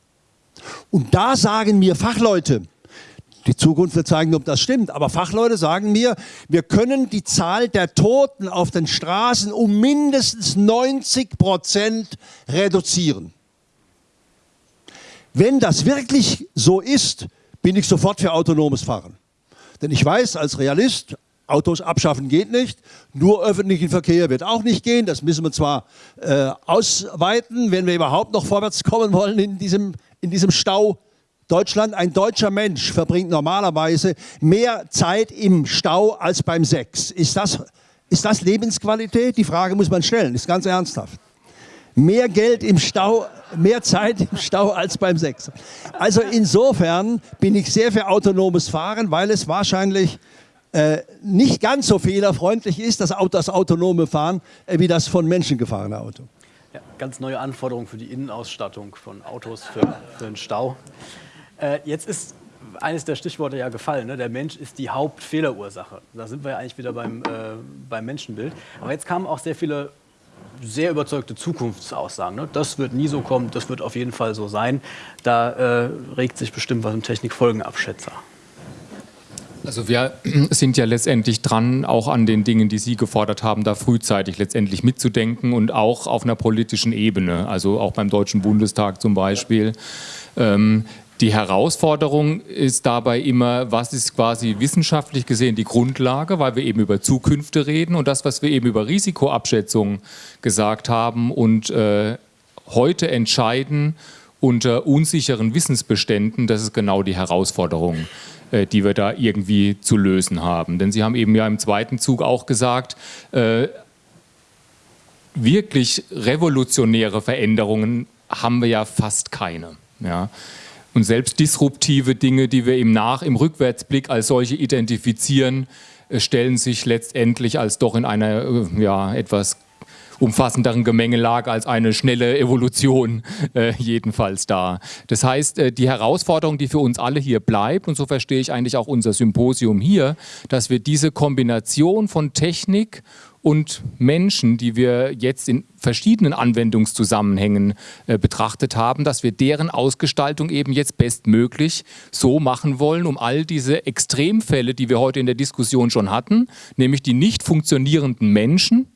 Und da sagen mir Fachleute, die Zukunft wird zeigen, ob das stimmt, aber Fachleute sagen mir, wir können die Zahl der Toten auf den Straßen um mindestens 90 Prozent reduzieren. Wenn das wirklich so ist, bin ich sofort für autonomes Fahren. Denn ich weiß als Realist, Autos abschaffen geht nicht, nur öffentlichen Verkehr wird auch nicht gehen. Das müssen wir zwar äh, ausweiten, wenn wir überhaupt noch vorwärts kommen wollen in diesem, in diesem Stau. Deutschland, ein deutscher Mensch verbringt normalerweise mehr Zeit im Stau als beim Sex. Ist das, ist das Lebensqualität? Die Frage muss man stellen, ist ganz ernsthaft. Mehr Geld im Stau, mehr Zeit im Stau als beim Sex. Also insofern bin ich sehr für autonomes Fahren, weil es wahrscheinlich äh, nicht ganz so fehlerfreundlich ist, das, Auto, das autonome Fahren, äh, wie das von Menschen gefahrene Auto. Ja, ganz neue Anforderungen für die Innenausstattung von Autos für, für den Stau. Äh, jetzt ist eines der Stichworte ja gefallen. Ne? Der Mensch ist die Hauptfehlerursache. Da sind wir ja eigentlich wieder beim, äh, beim Menschenbild. Aber jetzt kamen auch sehr viele sehr überzeugte Zukunftsaussagen. Ne? Das wird nie so kommen, das wird auf jeden Fall so sein. Da äh, regt sich bestimmt was im Technikfolgenabschätzer. Also wir sind ja letztendlich dran, auch an den Dingen, die Sie gefordert haben, da frühzeitig letztendlich mitzudenken und auch auf einer politischen Ebene, also auch beim Deutschen Bundestag zum Beispiel. Ähm, die Herausforderung ist dabei immer, was ist quasi wissenschaftlich gesehen die Grundlage, weil wir eben über Zukünfte reden und das, was wir eben über Risikoabschätzung gesagt haben und äh, heute entscheiden unter unsicheren Wissensbeständen, das ist genau die Herausforderung. Äh, die wir da irgendwie zu lösen haben. Denn Sie haben eben ja im zweiten Zug auch gesagt, äh, wirklich revolutionäre Veränderungen haben wir ja fast keine. Ja. Und selbst disruptive Dinge, die wir im Nach-, im Rückwärtsblick als solche identifizieren, äh, stellen sich letztendlich als doch in einer ja, etwas umfassenderen Gemengelage als eine schnelle Evolution äh, jedenfalls da. Das heißt, äh, die Herausforderung, die für uns alle hier bleibt, und so verstehe ich eigentlich auch unser Symposium hier, dass wir diese Kombination von Technik und Menschen, die wir jetzt in verschiedenen Anwendungszusammenhängen äh, betrachtet haben, dass wir deren Ausgestaltung eben jetzt bestmöglich so machen wollen, um all diese Extremfälle, die wir heute in der Diskussion schon hatten, nämlich die nicht funktionierenden Menschen,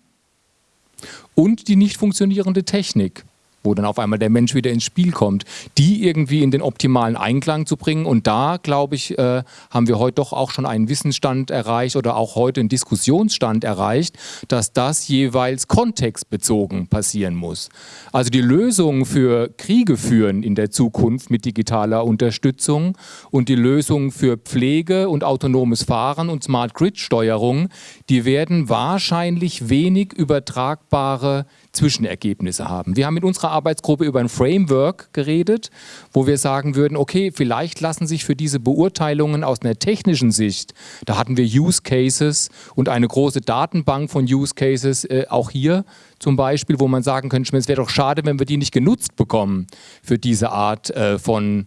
und die nicht funktionierende Technik wo dann auf einmal der Mensch wieder ins Spiel kommt, die irgendwie in den optimalen Einklang zu bringen. Und da, glaube ich, äh, haben wir heute doch auch schon einen Wissensstand erreicht oder auch heute einen Diskussionsstand erreicht, dass das jeweils kontextbezogen passieren muss. Also die Lösung für Kriege führen in der Zukunft mit digitaler Unterstützung und die Lösung für Pflege und autonomes Fahren und Smart Grid Steuerung, die werden wahrscheinlich wenig übertragbare Zwischenergebnisse haben. Wir haben unserer unserer Arbeitsgruppe über ein Framework geredet, wo wir sagen würden, okay, vielleicht lassen sich für diese Beurteilungen aus einer technischen Sicht, da hatten wir Use Cases und eine große Datenbank von Use Cases, äh, auch hier zum Beispiel, wo man sagen könnte, es wäre doch schade, wenn wir die nicht genutzt bekommen für diese Art äh, von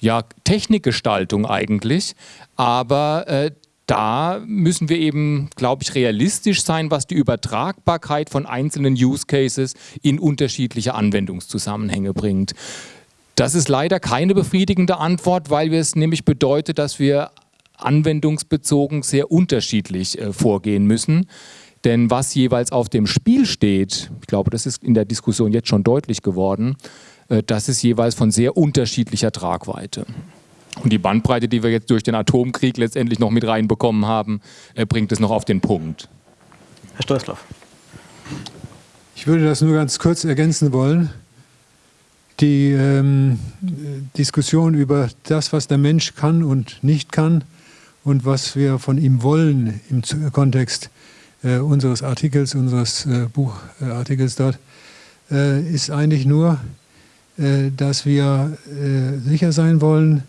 ja, Technikgestaltung eigentlich. Aber äh, da müssen wir eben, glaube ich, realistisch sein, was die Übertragbarkeit von einzelnen Use Cases in unterschiedliche Anwendungszusammenhänge bringt. Das ist leider keine befriedigende Antwort, weil es nämlich bedeutet, dass wir anwendungsbezogen sehr unterschiedlich äh, vorgehen müssen. Denn was jeweils auf dem Spiel steht, ich glaube, das ist in der Diskussion jetzt schon deutlich geworden, äh, das ist jeweils von sehr unterschiedlicher Tragweite. Und die Bandbreite, die wir jetzt durch den Atomkrieg letztendlich noch mit reinbekommen haben, äh, bringt es noch auf den Punkt. Herr Steußloff. Ich würde das nur ganz kurz ergänzen wollen. Die ähm, Diskussion über das, was der Mensch kann und nicht kann und was wir von ihm wollen im Kontext äh, unseres Artikels, unseres äh, Buchartikels dort, äh, ist eigentlich nur, äh, dass wir äh, sicher sein wollen,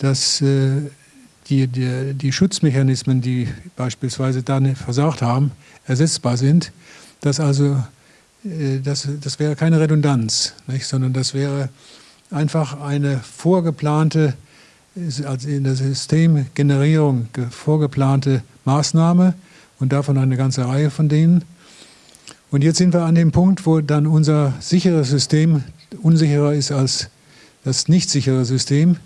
dass äh, die, die, die, Schutzmechanismen, die beispielsweise dann versagt haben, ersetzbar sind, dass also äh, das, das wäre keine Redundanz, nicht? sondern das wäre einfach eine vorgeplante, also in der Systemgenerierung vorgeplante Maßnahme und davon eine ganze Reihe von denen. Und jetzt sind wir an dem Punkt, wo dann unser sicheres System unsicherer ist als das nicht sichere System.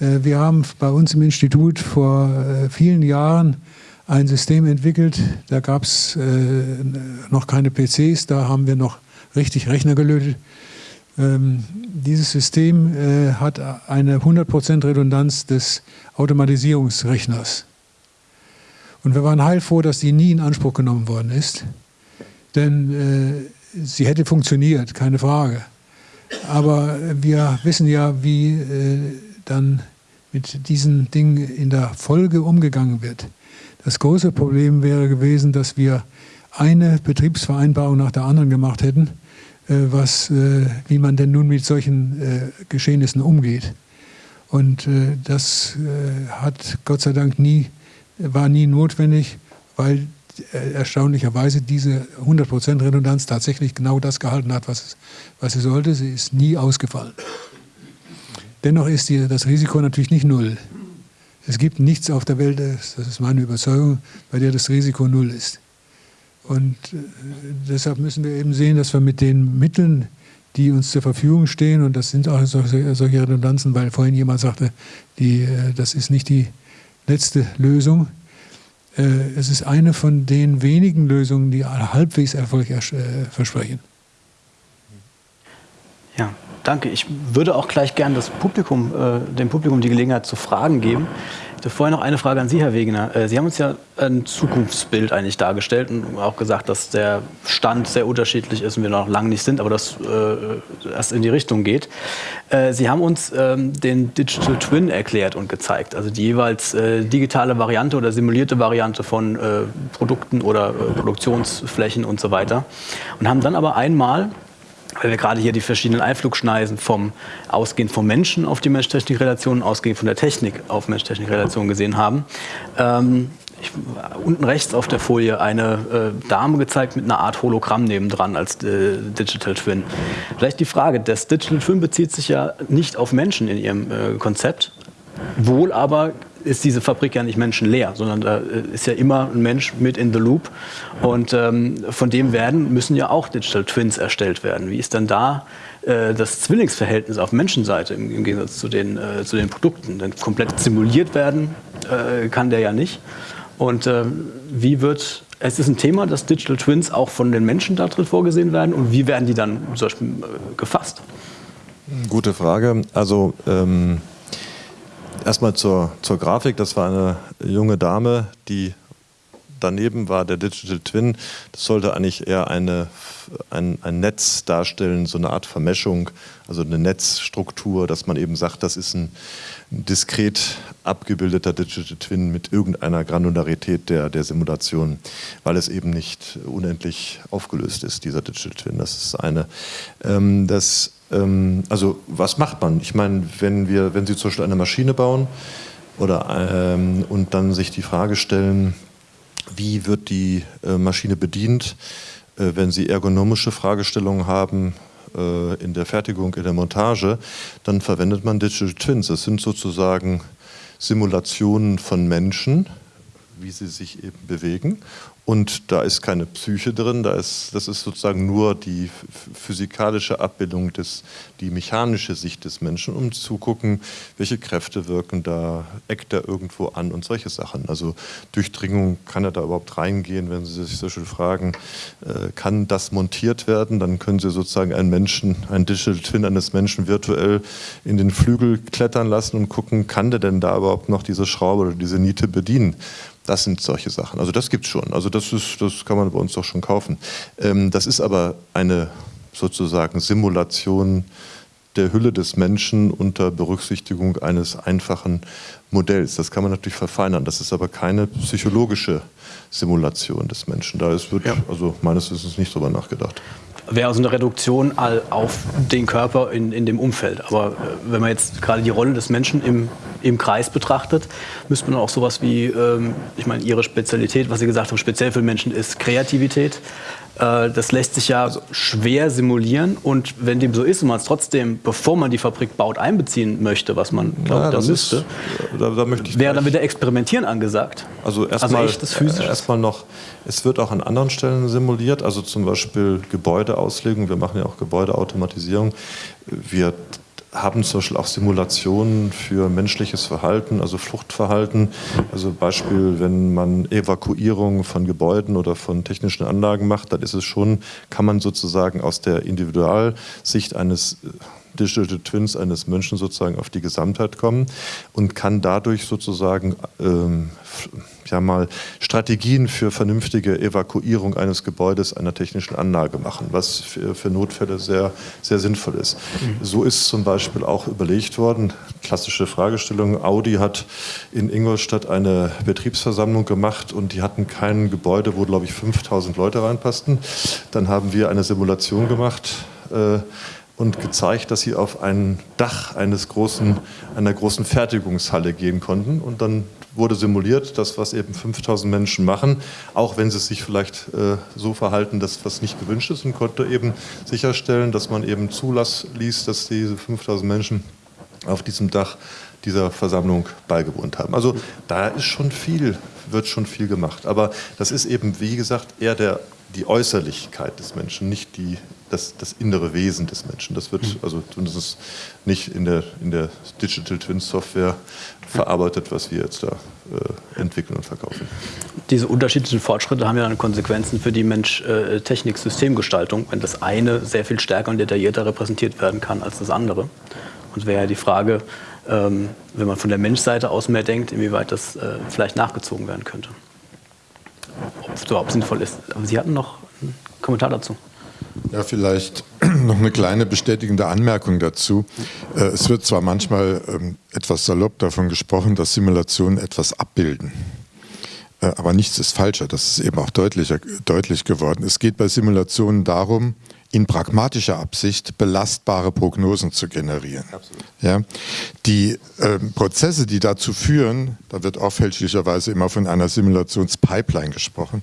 Äh, wir haben bei uns im Institut vor äh, vielen Jahren ein System entwickelt, da gab es äh, noch keine PCs, da haben wir noch richtig Rechner gelötet. Ähm, dieses System hat eine 100% Redundanz des Automatisierungsrechners. Und wir waren heilfroh, dass die nie in Anspruch genommen worden ist, denn sie hätte funktioniert, keine Frage. Aber wir wissen ja, wie dann mit diesen Dingen in der Folge umgegangen wird. Das große Problem wäre gewesen, dass wir eine Betriebsvereinbarung nach der anderen gemacht hätten, äh, was, äh, wie man denn nun mit solchen äh, Geschehnissen umgeht. Und das hat Gott sei Dank nie, war nie notwendig, weil erstaunlicherweise diese 100% Redundanz tatsächlich genau das gehalten hat, was, was sie sollte. Sie ist nie ausgefallen. Dennoch ist die, das Risiko natürlich nicht null. Es gibt nichts auf der Welt, das ist meine Überzeugung, bei der das Risiko null ist. Und äh, deshalb müssen wir eben sehen, dass wir mit den Mitteln, die uns zur Verfügung stehen, und das sind auch solche, Redundanzen, weil vorhin jemand sagte, die, äh, das ist nicht die letzte Lösung. Äh, es ist eine von den wenigen Lösungen, die halbwegs Erfolg versprechen. Ja, danke. Ich würde auch gleich gern das Publikum, äh, dem Publikum die Gelegenheit zu Fragen geben. Ich habe vorher noch eine Frage an Sie, Herr Wegener. Äh, Sie haben uns ja ein Zukunftsbild eigentlich dargestellt und auch gesagt, dass der Stand sehr unterschiedlich ist und wir noch lange nicht sind, aber das äh, erst in die Richtung geht. Äh, Sie haben uns ähm, den Digital Twin erklärt und gezeigt, also die jeweils äh, digitale Variante oder simulierte Variante von äh, Produkten oder Produktionsflächen und so weiter. Und haben dann aber einmal weil wir gerade hier die verschiedenen Einflugschneisen vom ausgehend vom Menschen auf die Mensch-Technik-Relation, ausgehend von der Technik auf Mensch-Technik-Relation gesehen haben. Ähm, ich, unten rechts auf der Folie eine äh, Dame gezeigt mit einer Art Hologramm nebendran als äh, Digital Twin. Vielleicht die Frage, das Digital Twin bezieht sich ja nicht auf Menschen in ihrem äh, Konzept, wohl aber ist diese Fabrik ja nicht menschenleer, sondern da äh, ist ja immer ein Mensch mit in the loop. Und ähm, von dem werden, müssen ja auch Digital Twins erstellt werden. Wie ist dann da äh, das Zwillingsverhältnis auf Menschenseite im, im Gegensatz zu den, äh, zu den Produkten? Denn komplett simuliert werden äh, kann der ja nicht. Und äh, wie wird, es ist ein Thema, dass Digital Twins auch von den Menschen da drin vorgesehen werden und wie werden die dann zum Beispiel äh, gefasst? Gute Frage. Also ähm Erstmal zur, zur Grafik. Das war eine junge Dame, die daneben war der Digital Twin, das sollte eigentlich eher eine, ein, ein Netz darstellen, so eine Art Vermischung, also eine Netzstruktur, dass man eben sagt, das ist ein diskret abgebildeter Digital Twin mit irgendeiner Granularität der, der Simulation, weil es eben nicht unendlich aufgelöst ist, dieser Digital Twin. Das ist eine. Ähm, das, ähm, also was macht man? Ich meine, wenn, wir, wenn Sie zum Beispiel eine Maschine bauen oder, ähm, und dann sich die Frage stellen, wie wird die äh, Maschine bedient, äh, wenn Sie ergonomische Fragestellungen haben, äh, in der Fertigung, in der Montage, dann verwendet man Digital Twins. Das sind sozusagen Simulationen von Menschen, wie sie sich eben bewegen. Und da ist keine Psyche drin, da ist, das ist sozusagen nur die physikalische Abbildung, des, die mechanische Sicht des Menschen, um zu gucken, welche Kräfte wirken da, eckt er irgendwo an und solche Sachen. Also Durchdringung, kann er da überhaupt reingehen, wenn Sie sich so schön fragen, äh, kann das montiert werden? Dann können Sie sozusagen einen Menschen, einen Digital Twin eines Menschen virtuell in den Flügel klettern lassen und gucken, kann der denn da überhaupt noch diese Schraube oder diese Niete bedienen? Das sind solche Sachen. Also das gibt es schon. Also das, ist, das kann man bei uns doch schon kaufen. Ähm, das ist aber eine sozusagen Simulation der Hülle des Menschen unter Berücksichtigung eines einfachen Modells. Das kann man natürlich verfeinern. Das ist aber keine psychologische Simulation des Menschen. Da ist, wird ja. also meines Wissens nicht drüber nachgedacht wäre also eine Reduktion auf den Körper in, in dem Umfeld. Aber äh, wenn man jetzt gerade die Rolle des Menschen im, im Kreis betrachtet, müsste man auch sowas wie, ähm, ich meine, Ihre Spezialität, was Sie gesagt haben, speziell für Menschen ist Kreativität. Äh, das lässt sich ja also, schwer simulieren und wenn dem so ist und man es trotzdem, bevor man die Fabrik baut, einbeziehen möchte, was man glaubt, ja, da müsste, ist, da, da wäre dann wieder Experimentieren angesagt. Also erstmal also erst noch, es wird auch an anderen Stellen simuliert, also zum Beispiel Gebäudeauslegung, wir machen ja auch Gebäudeautomatisierung. Wir haben zum Beispiel auch Simulationen für menschliches Verhalten, also Fluchtverhalten. Also Beispiel, wenn man Evakuierung von Gebäuden oder von technischen Anlagen macht, dann ist es schon, kann man sozusagen aus der Individualsicht eines Digital Twins eines Menschen sozusagen auf die Gesamtheit kommen und kann dadurch sozusagen ähm, ja mal Strategien für vernünftige Evakuierung eines Gebäudes, einer technischen Anlage machen, was für, für Notfälle sehr, sehr sinnvoll ist. Mhm. So ist zum Beispiel auch überlegt worden, klassische Fragestellung, Audi hat in Ingolstadt eine Betriebsversammlung gemacht und die hatten kein Gebäude, wo glaube ich 5000 Leute reinpassten. Dann haben wir eine Simulation gemacht, äh, und gezeigt, dass sie auf ein Dach eines großen, einer großen Fertigungshalle gehen konnten. Und dann wurde simuliert, das, was eben 5000 Menschen machen, auch wenn sie sich vielleicht äh, so verhalten, dass was nicht gewünscht ist und konnte eben sicherstellen, dass man eben Zulass ließ, dass diese 5000 Menschen auf diesem Dach dieser Versammlung beigewohnt haben. Also da ist schon viel, wird schon viel gemacht. Aber das ist eben, wie gesagt, eher der die Äußerlichkeit des Menschen, nicht die, das, das innere Wesen des Menschen. Das wird mhm. also ist nicht in der, in der Digital Twin Software verarbeitet, was wir jetzt da äh, entwickeln und verkaufen. Diese unterschiedlichen Fortschritte haben ja dann Konsequenzen für die Mensch-Technik-Systemgestaltung, wenn das eine sehr viel stärker und detaillierter repräsentiert werden kann als das andere. Und wäre ja die Frage, ähm, wenn man von der Menschseite aus mehr denkt, inwieweit das äh, vielleicht nachgezogen werden könnte ob es überhaupt sinnvoll ist. Aber Sie hatten noch einen Kommentar dazu. Ja, vielleicht noch eine kleine bestätigende Anmerkung dazu. Äh, es wird zwar manchmal ähm, etwas salopp davon gesprochen, dass Simulationen etwas abbilden. Äh, aber nichts ist falscher. Das ist eben auch deutlicher, deutlich geworden. Es geht bei Simulationen darum, in pragmatischer Absicht belastbare Prognosen zu generieren. Ja, die äh, Prozesse, die dazu führen, da wird auch fälschlicherweise immer von einer Simulationspipeline gesprochen,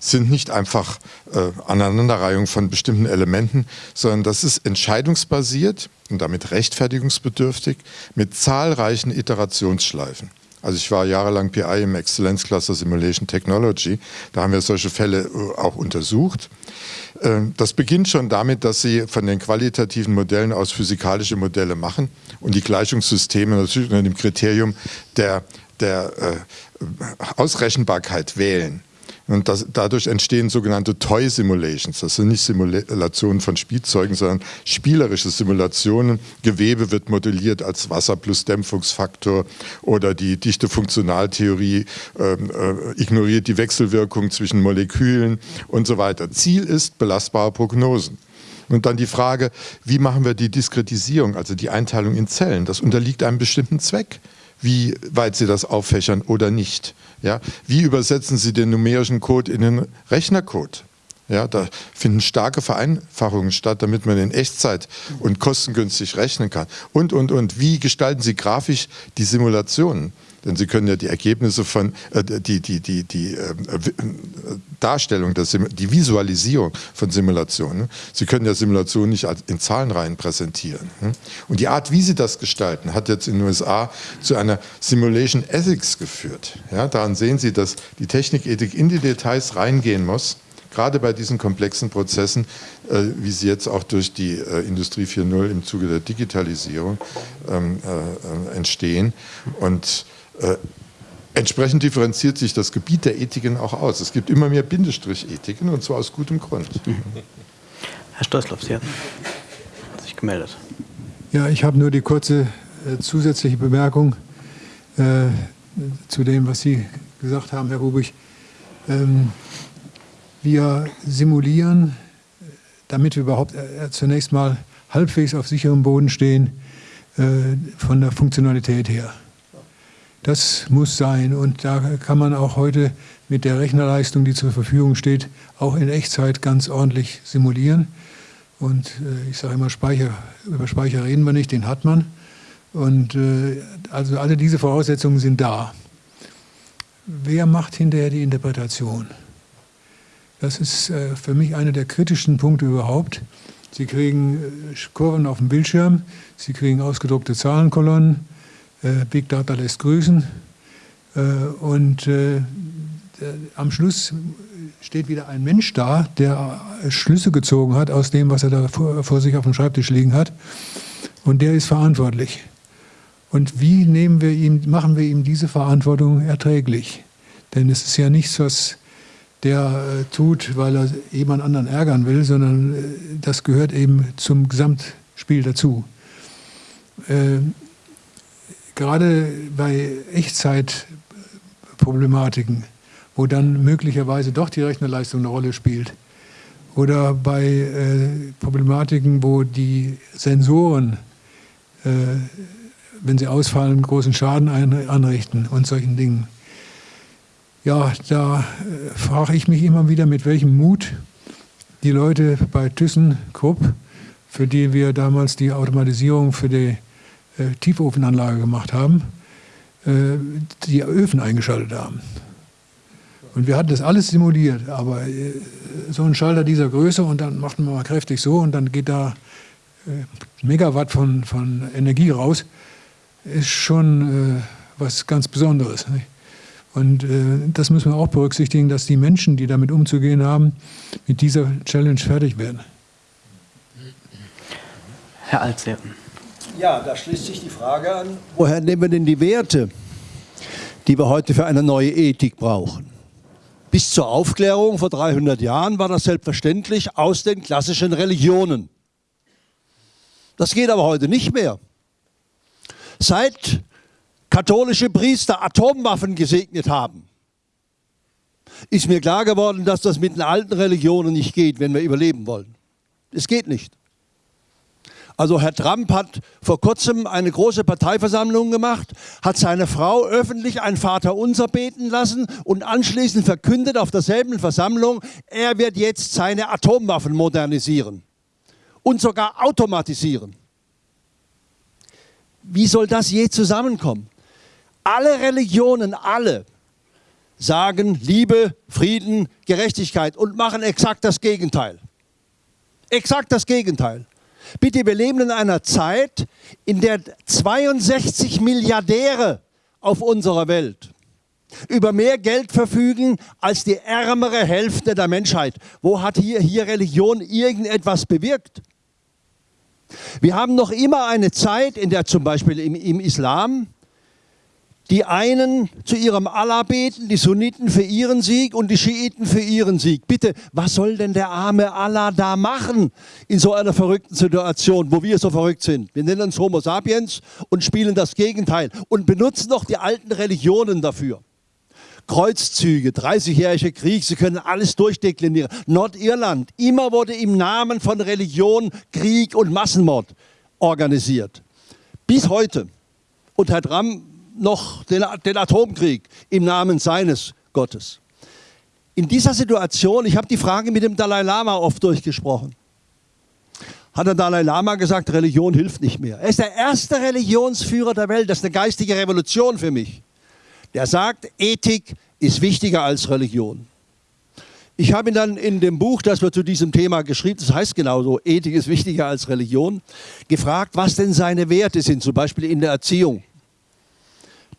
sind nicht einfach äh, Aneinanderreihung von bestimmten Elementen, sondern das ist entscheidungsbasiert und damit rechtfertigungsbedürftig mit zahlreichen Iterationsschleifen. Also ich war jahrelang PI im Exzellenzcluster Simulation Technology. Da haben wir solche Fälle äh, auch untersucht. Ähm, das beginnt schon damit, dass Sie von den qualitativen Modellen aus physikalische Modelle machen und die Gleichungssysteme natürlich unter dem Kriterium der, der äh, Ausrechenbarkeit wählen. Und das, dadurch entstehen sogenannte Toy Simulations. Das sind nicht Simulationen von Spielzeugen, sondern spielerische Simulationen. Gewebe wird modelliert als Wasser plus Dämpfungsfaktor oder die dichte Funktionaltheorie ähm, äh, ignoriert die Wechselwirkung zwischen Molekülen und so weiter. Ziel ist belastbare Prognosen. Und dann die Frage, wie machen wir die Diskretisierung, also die Einteilung in Zellen? Das unterliegt einem bestimmten Zweck, wie weit Sie das auffächern oder nicht. Ja? Wie übersetzen Sie den numerischen Code in den Rechnercode? Ja, da finden starke Vereinfachungen statt, damit man in Echtzeit und kostengünstig rechnen kann. Und, und, und. Wie gestalten Sie grafisch die Simulationen? Denn Sie können ja die Ergebnisse von, äh, die, die, die, die äh, Darstellung, der die Visualisierung von Simulationen, Sie können ja Simulationen nicht in Zahlenreihen präsentieren. Hm? Und die Art, wie Sie das gestalten, hat jetzt in den USA zu einer Simulation Ethics geführt. Ja, daran sehen Sie, dass die Technikethik in die Details reingehen muss gerade bei diesen komplexen Prozessen, äh, wie sie jetzt auch durch die äh, Industrie 4.0 im Zuge der Digitalisierung ähm, äh, äh entstehen. Und äh, entsprechend differenziert sich das Gebiet der Ethiken auch aus. Es gibt immer mehr Bindestrich-Ethiken und zwar aus gutem Grund. Mhm. Herr Stoßloff, Sie haben sich gemeldet. Ja, ich habe nur die kurze äh, zusätzliche Bemerkung äh, zu dem, was Sie gesagt haben, Herr Rubich. Ähm, wir simulieren, damit wir überhaupt äh, zunächst mal halbwegs auf sicherem Boden stehen, äh, von der Funktionalität her. Das muss sein und da kann man auch heute mit der Rechnerleistung, die zur Verfügung steht, auch in Echtzeit ganz ordentlich simulieren. Und äh, ich sage immer, Speicher, über Speicher reden wir nicht, den hat man. Und äh, also alle diese Voraussetzungen sind da. Wer macht hinterher die Interpretation? Das ist äh, für mich einer der kritischen Punkte überhaupt. Sie kriegen äh, Kurven auf dem Bildschirm, Sie kriegen ausgedruckte Zahlenkolonnen, Big Data lässt grüßen und am Schluss steht wieder ein Mensch da, der Schlüsse gezogen hat aus dem, was er da vor, sich auf dem Schreibtisch liegen hat und der ist verantwortlich. Und wie nehmen wir ihm, machen wir ihm diese Verantwortung erträglich? Denn es ist ja nichts, was der äh, tut, weil er jemand anderen ärgern will, sondern äh, das gehört eben zum Gesamtspiel dazu. Gerade bei Echtzeitproblematiken, wo dann möglicherweise doch die Rechnerleistung eine Rolle spielt, oder bei äh, Problematiken, wo die Sensoren, äh, wenn sie ausfallen, großen Schaden anrichten und solchen Dingen. Ja, da äh, frage ich mich immer wieder, mit welchem Mut die Leute bei ThyssenKrupp, für die wir damals die Automatisierung für die äh, Tiefofenanlage gemacht haben, äh, die Öfen eingeschaltet haben. Und wir hatten das alles simuliert, aber äh, so ein Schalter dieser Größe und dann macht man mal kräftig so und dann geht da äh, Megawatt von, von Energie raus, ist schon äh, was ganz Besonderes. Nicht? Und äh, das müssen wir auch berücksichtigen, dass die Menschen, die damit umzugehen haben, mit dieser Challenge fertig werden. Herr Altseer. Ja, da schließt sich die Frage an, woher nehmen wir denn die Werte, die wir heute für eine neue Ethik brauchen? Bis zur Aufklärung vor 300 Jahren war das selbstverständlich aus den klassischen Religionen. Das geht aber heute nicht mehr. Seit katholische Priester Atomwaffen gesegnet haben, ist mir klar geworden, dass das mit den alten Religionen nicht geht, wenn wir überleben wollen. Es geht nicht. Also Herr Trump hat vor kurzem eine große Parteiversammlung gemacht, hat seine Frau öffentlich ein Vaterunser beten lassen und anschließend verkündet auf derselben Versammlung, er wird jetzt seine Atomwaffen modernisieren und sogar automatisieren. Wie soll das je zusammenkommen? Alle Religionen, alle, sagen Liebe, Frieden, Gerechtigkeit und machen exakt das Gegenteil. Exakt das Gegenteil. Bitte, wir leben in einer Zeit, in der 62 Milliardäre auf unserer Welt über mehr Geld verfügen als die ärmere Hälfte der Menschheit. Wo hat hier, hier Religion irgendetwas bewirkt? Wir haben noch immer eine Zeit, in der zum Beispiel im, im Islam die einen zu ihrem Allah beten, die Sunniten für ihren Sieg und die Schiiten für ihren Sieg. Bitte, was soll denn der arme Allah da machen in so einer verrückten Situation, wo wir so verrückt sind? Wir nennen uns Homo sapiens und spielen das Gegenteil und benutzen doch die alten Religionen dafür. Kreuzzüge, 30-jährige Krieg, Sie können alles durchdeklinieren. Nordirland, immer wurde im Namen von Religion Krieg und Massenmord organisiert. Bis heute. Und Herr Dramm noch den, den Atomkrieg im Namen seines Gottes. In dieser Situation, ich habe die Frage mit dem Dalai Lama oft durchgesprochen, hat der Dalai Lama gesagt, Religion hilft nicht mehr. Er ist der erste Religionsführer der Welt, das ist eine geistige Revolution für mich. Der sagt, Ethik ist wichtiger als Religion. Ich habe ihn dann in dem Buch, das wir zu diesem Thema geschrieben, das heißt genauso, Ethik ist wichtiger als Religion, gefragt, was denn seine Werte sind, zum Beispiel in der Erziehung.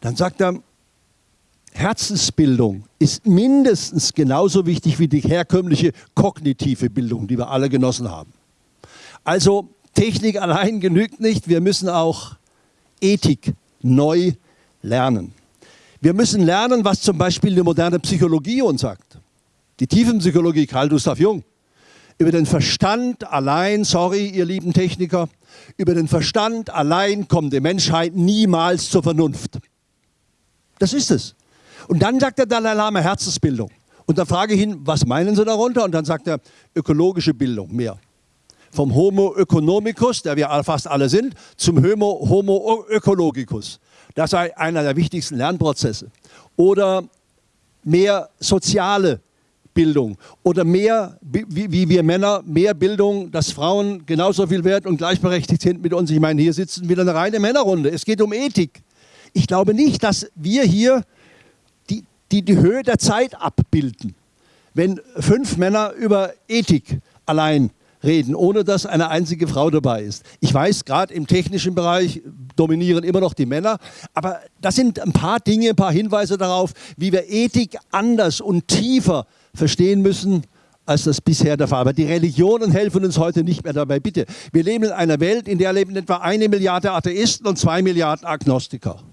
Dann sagt er, Herzensbildung ist mindestens genauso wichtig wie die herkömmliche kognitive Bildung, die wir alle genossen haben. Also Technik allein genügt nicht, wir müssen auch Ethik neu lernen. Wir müssen lernen, was zum Beispiel die moderne Psychologie uns sagt. Die Tiefenpsychologie, Karl Gustav Jung. Über den Verstand allein, sorry, ihr lieben Techniker, über den Verstand allein kommt die Menschheit niemals zur Vernunft. Das ist es. Und dann sagt der Dalai Lama Herzensbildung. Und dann frage ich ihn, was meinen Sie darunter? Und dann sagt er, ökologische Bildung, mehr. Vom Homo economicus, der wir fast alle sind, zum Homo, Homo ökologicus. Das sei einer der wichtigsten Lernprozesse. Oder mehr soziale Bildung oder mehr, wie, wie, wir Männer, mehr Bildung, dass Frauen genauso viel wert und gleichberechtigt sind mit uns. Ich meine, hier sitzen wieder eine reine Männerrunde. Es geht um Ethik. Ich glaube nicht, dass wir hier die, die, die Höhe der Zeit abbilden, wenn fünf Männer über Ethik allein reden, ohne dass eine einzige Frau dabei ist. Ich weiß, gerade im technischen Bereich dominieren immer noch die Männer, aber das sind ein paar Dinge, ein paar Hinweise darauf, wie wir Ethik anders und tiefer verstehen müssen, als das bisher der Fall war. Die Religionen helfen uns heute nicht mehr dabei. Bitte, wir leben in einer Welt, in der leben etwa eine Milliarde Atheisten und zwei Milliarden Agnostiker.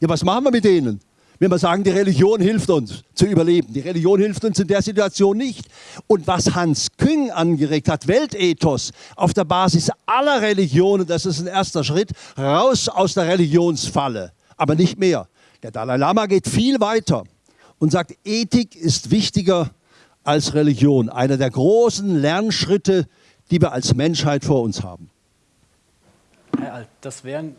Ja, was machen wir mit denen? Wenn wir sagen, die Religion hilft uns zu überleben. Die Religion hilft uns in der Situation nicht. Und was Hans Küng angeregt hat, Weltethos, auf der Basis aller Religionen, das ist ein erster Schritt, raus aus der Religionsfalle. Aber nicht mehr. Der Dalai Lama geht viel weiter und sagt, Ethik ist wichtiger als Religion. Einer der großen Lernschritte, die wir als Menschheit vor uns haben. Das wären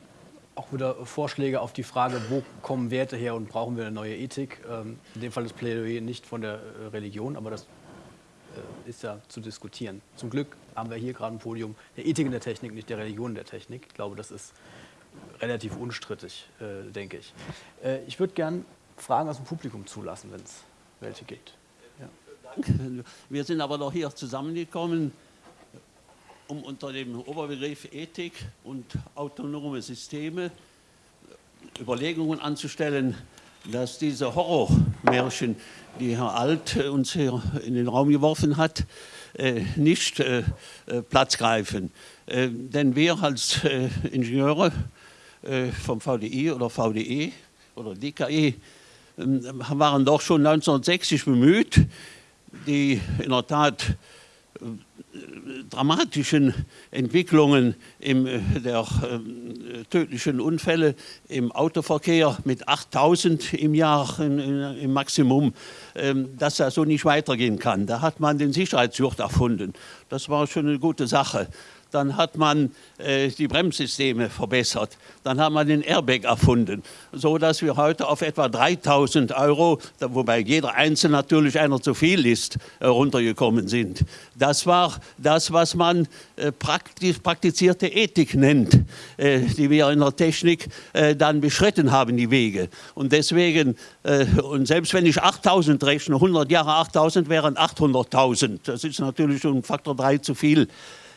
auch wieder Vorschläge auf die Frage, wo kommen Werte her und brauchen wir eine neue Ethik. Ähm, in dem Fall ist Plädoyer nicht von der äh, Religion, aber das äh, ist ja zu diskutieren. Zum Glück haben wir hier gerade ein Podium der Ethik in der Technik, nicht der Religion in der Technik. Ich glaube, das ist relativ unstrittig, äh, denke ich. Ich würde gern Fragen aus dem Publikum zulassen, wenn es welche gibt. Ja. Wir sind aber noch hier zusammengekommen, um unter dem Oberbegriff Ethik und autonome Systeme Überlegungen anzustellen, dass diese Horrormärchen, die Herr Alt uns hier in den Raum geworfen hat, äh, nicht äh, äh, Platz greifen. Denn wir als Ingenieure vom VDI oder VDE oder DKE ähm, waren doch schon 1960 bemüht, die in der Tat dramatischen Entwicklungen im, äh, der äh, tödlichen Unfälle im Autoverkehr mit 8000 im Jahr in, in, im Maximum, ähm, dass das so nicht weitergehen kann. Da hat man den Sicherheitsgurt erfunden. Das war schon eine gute Sache dann hat man äh, die Bremssysteme verbessert, dann hat man den Airbag erfunden, so dass wir heute auf etwa 3000 Euro, wobei jeder Einzelne natürlich einer zu viel ist, äh, runtergekommen sind. Das war das, was man äh, praktisch, praktizierte Ethik nennt, äh, die wir in der Technik äh, dann beschritten haben, die Wege. Und deswegen, äh, und selbst wenn ich 8000 rechne, 100 Jahre 8000 wären 800.000, das ist natürlich um Faktor 3 zu viel.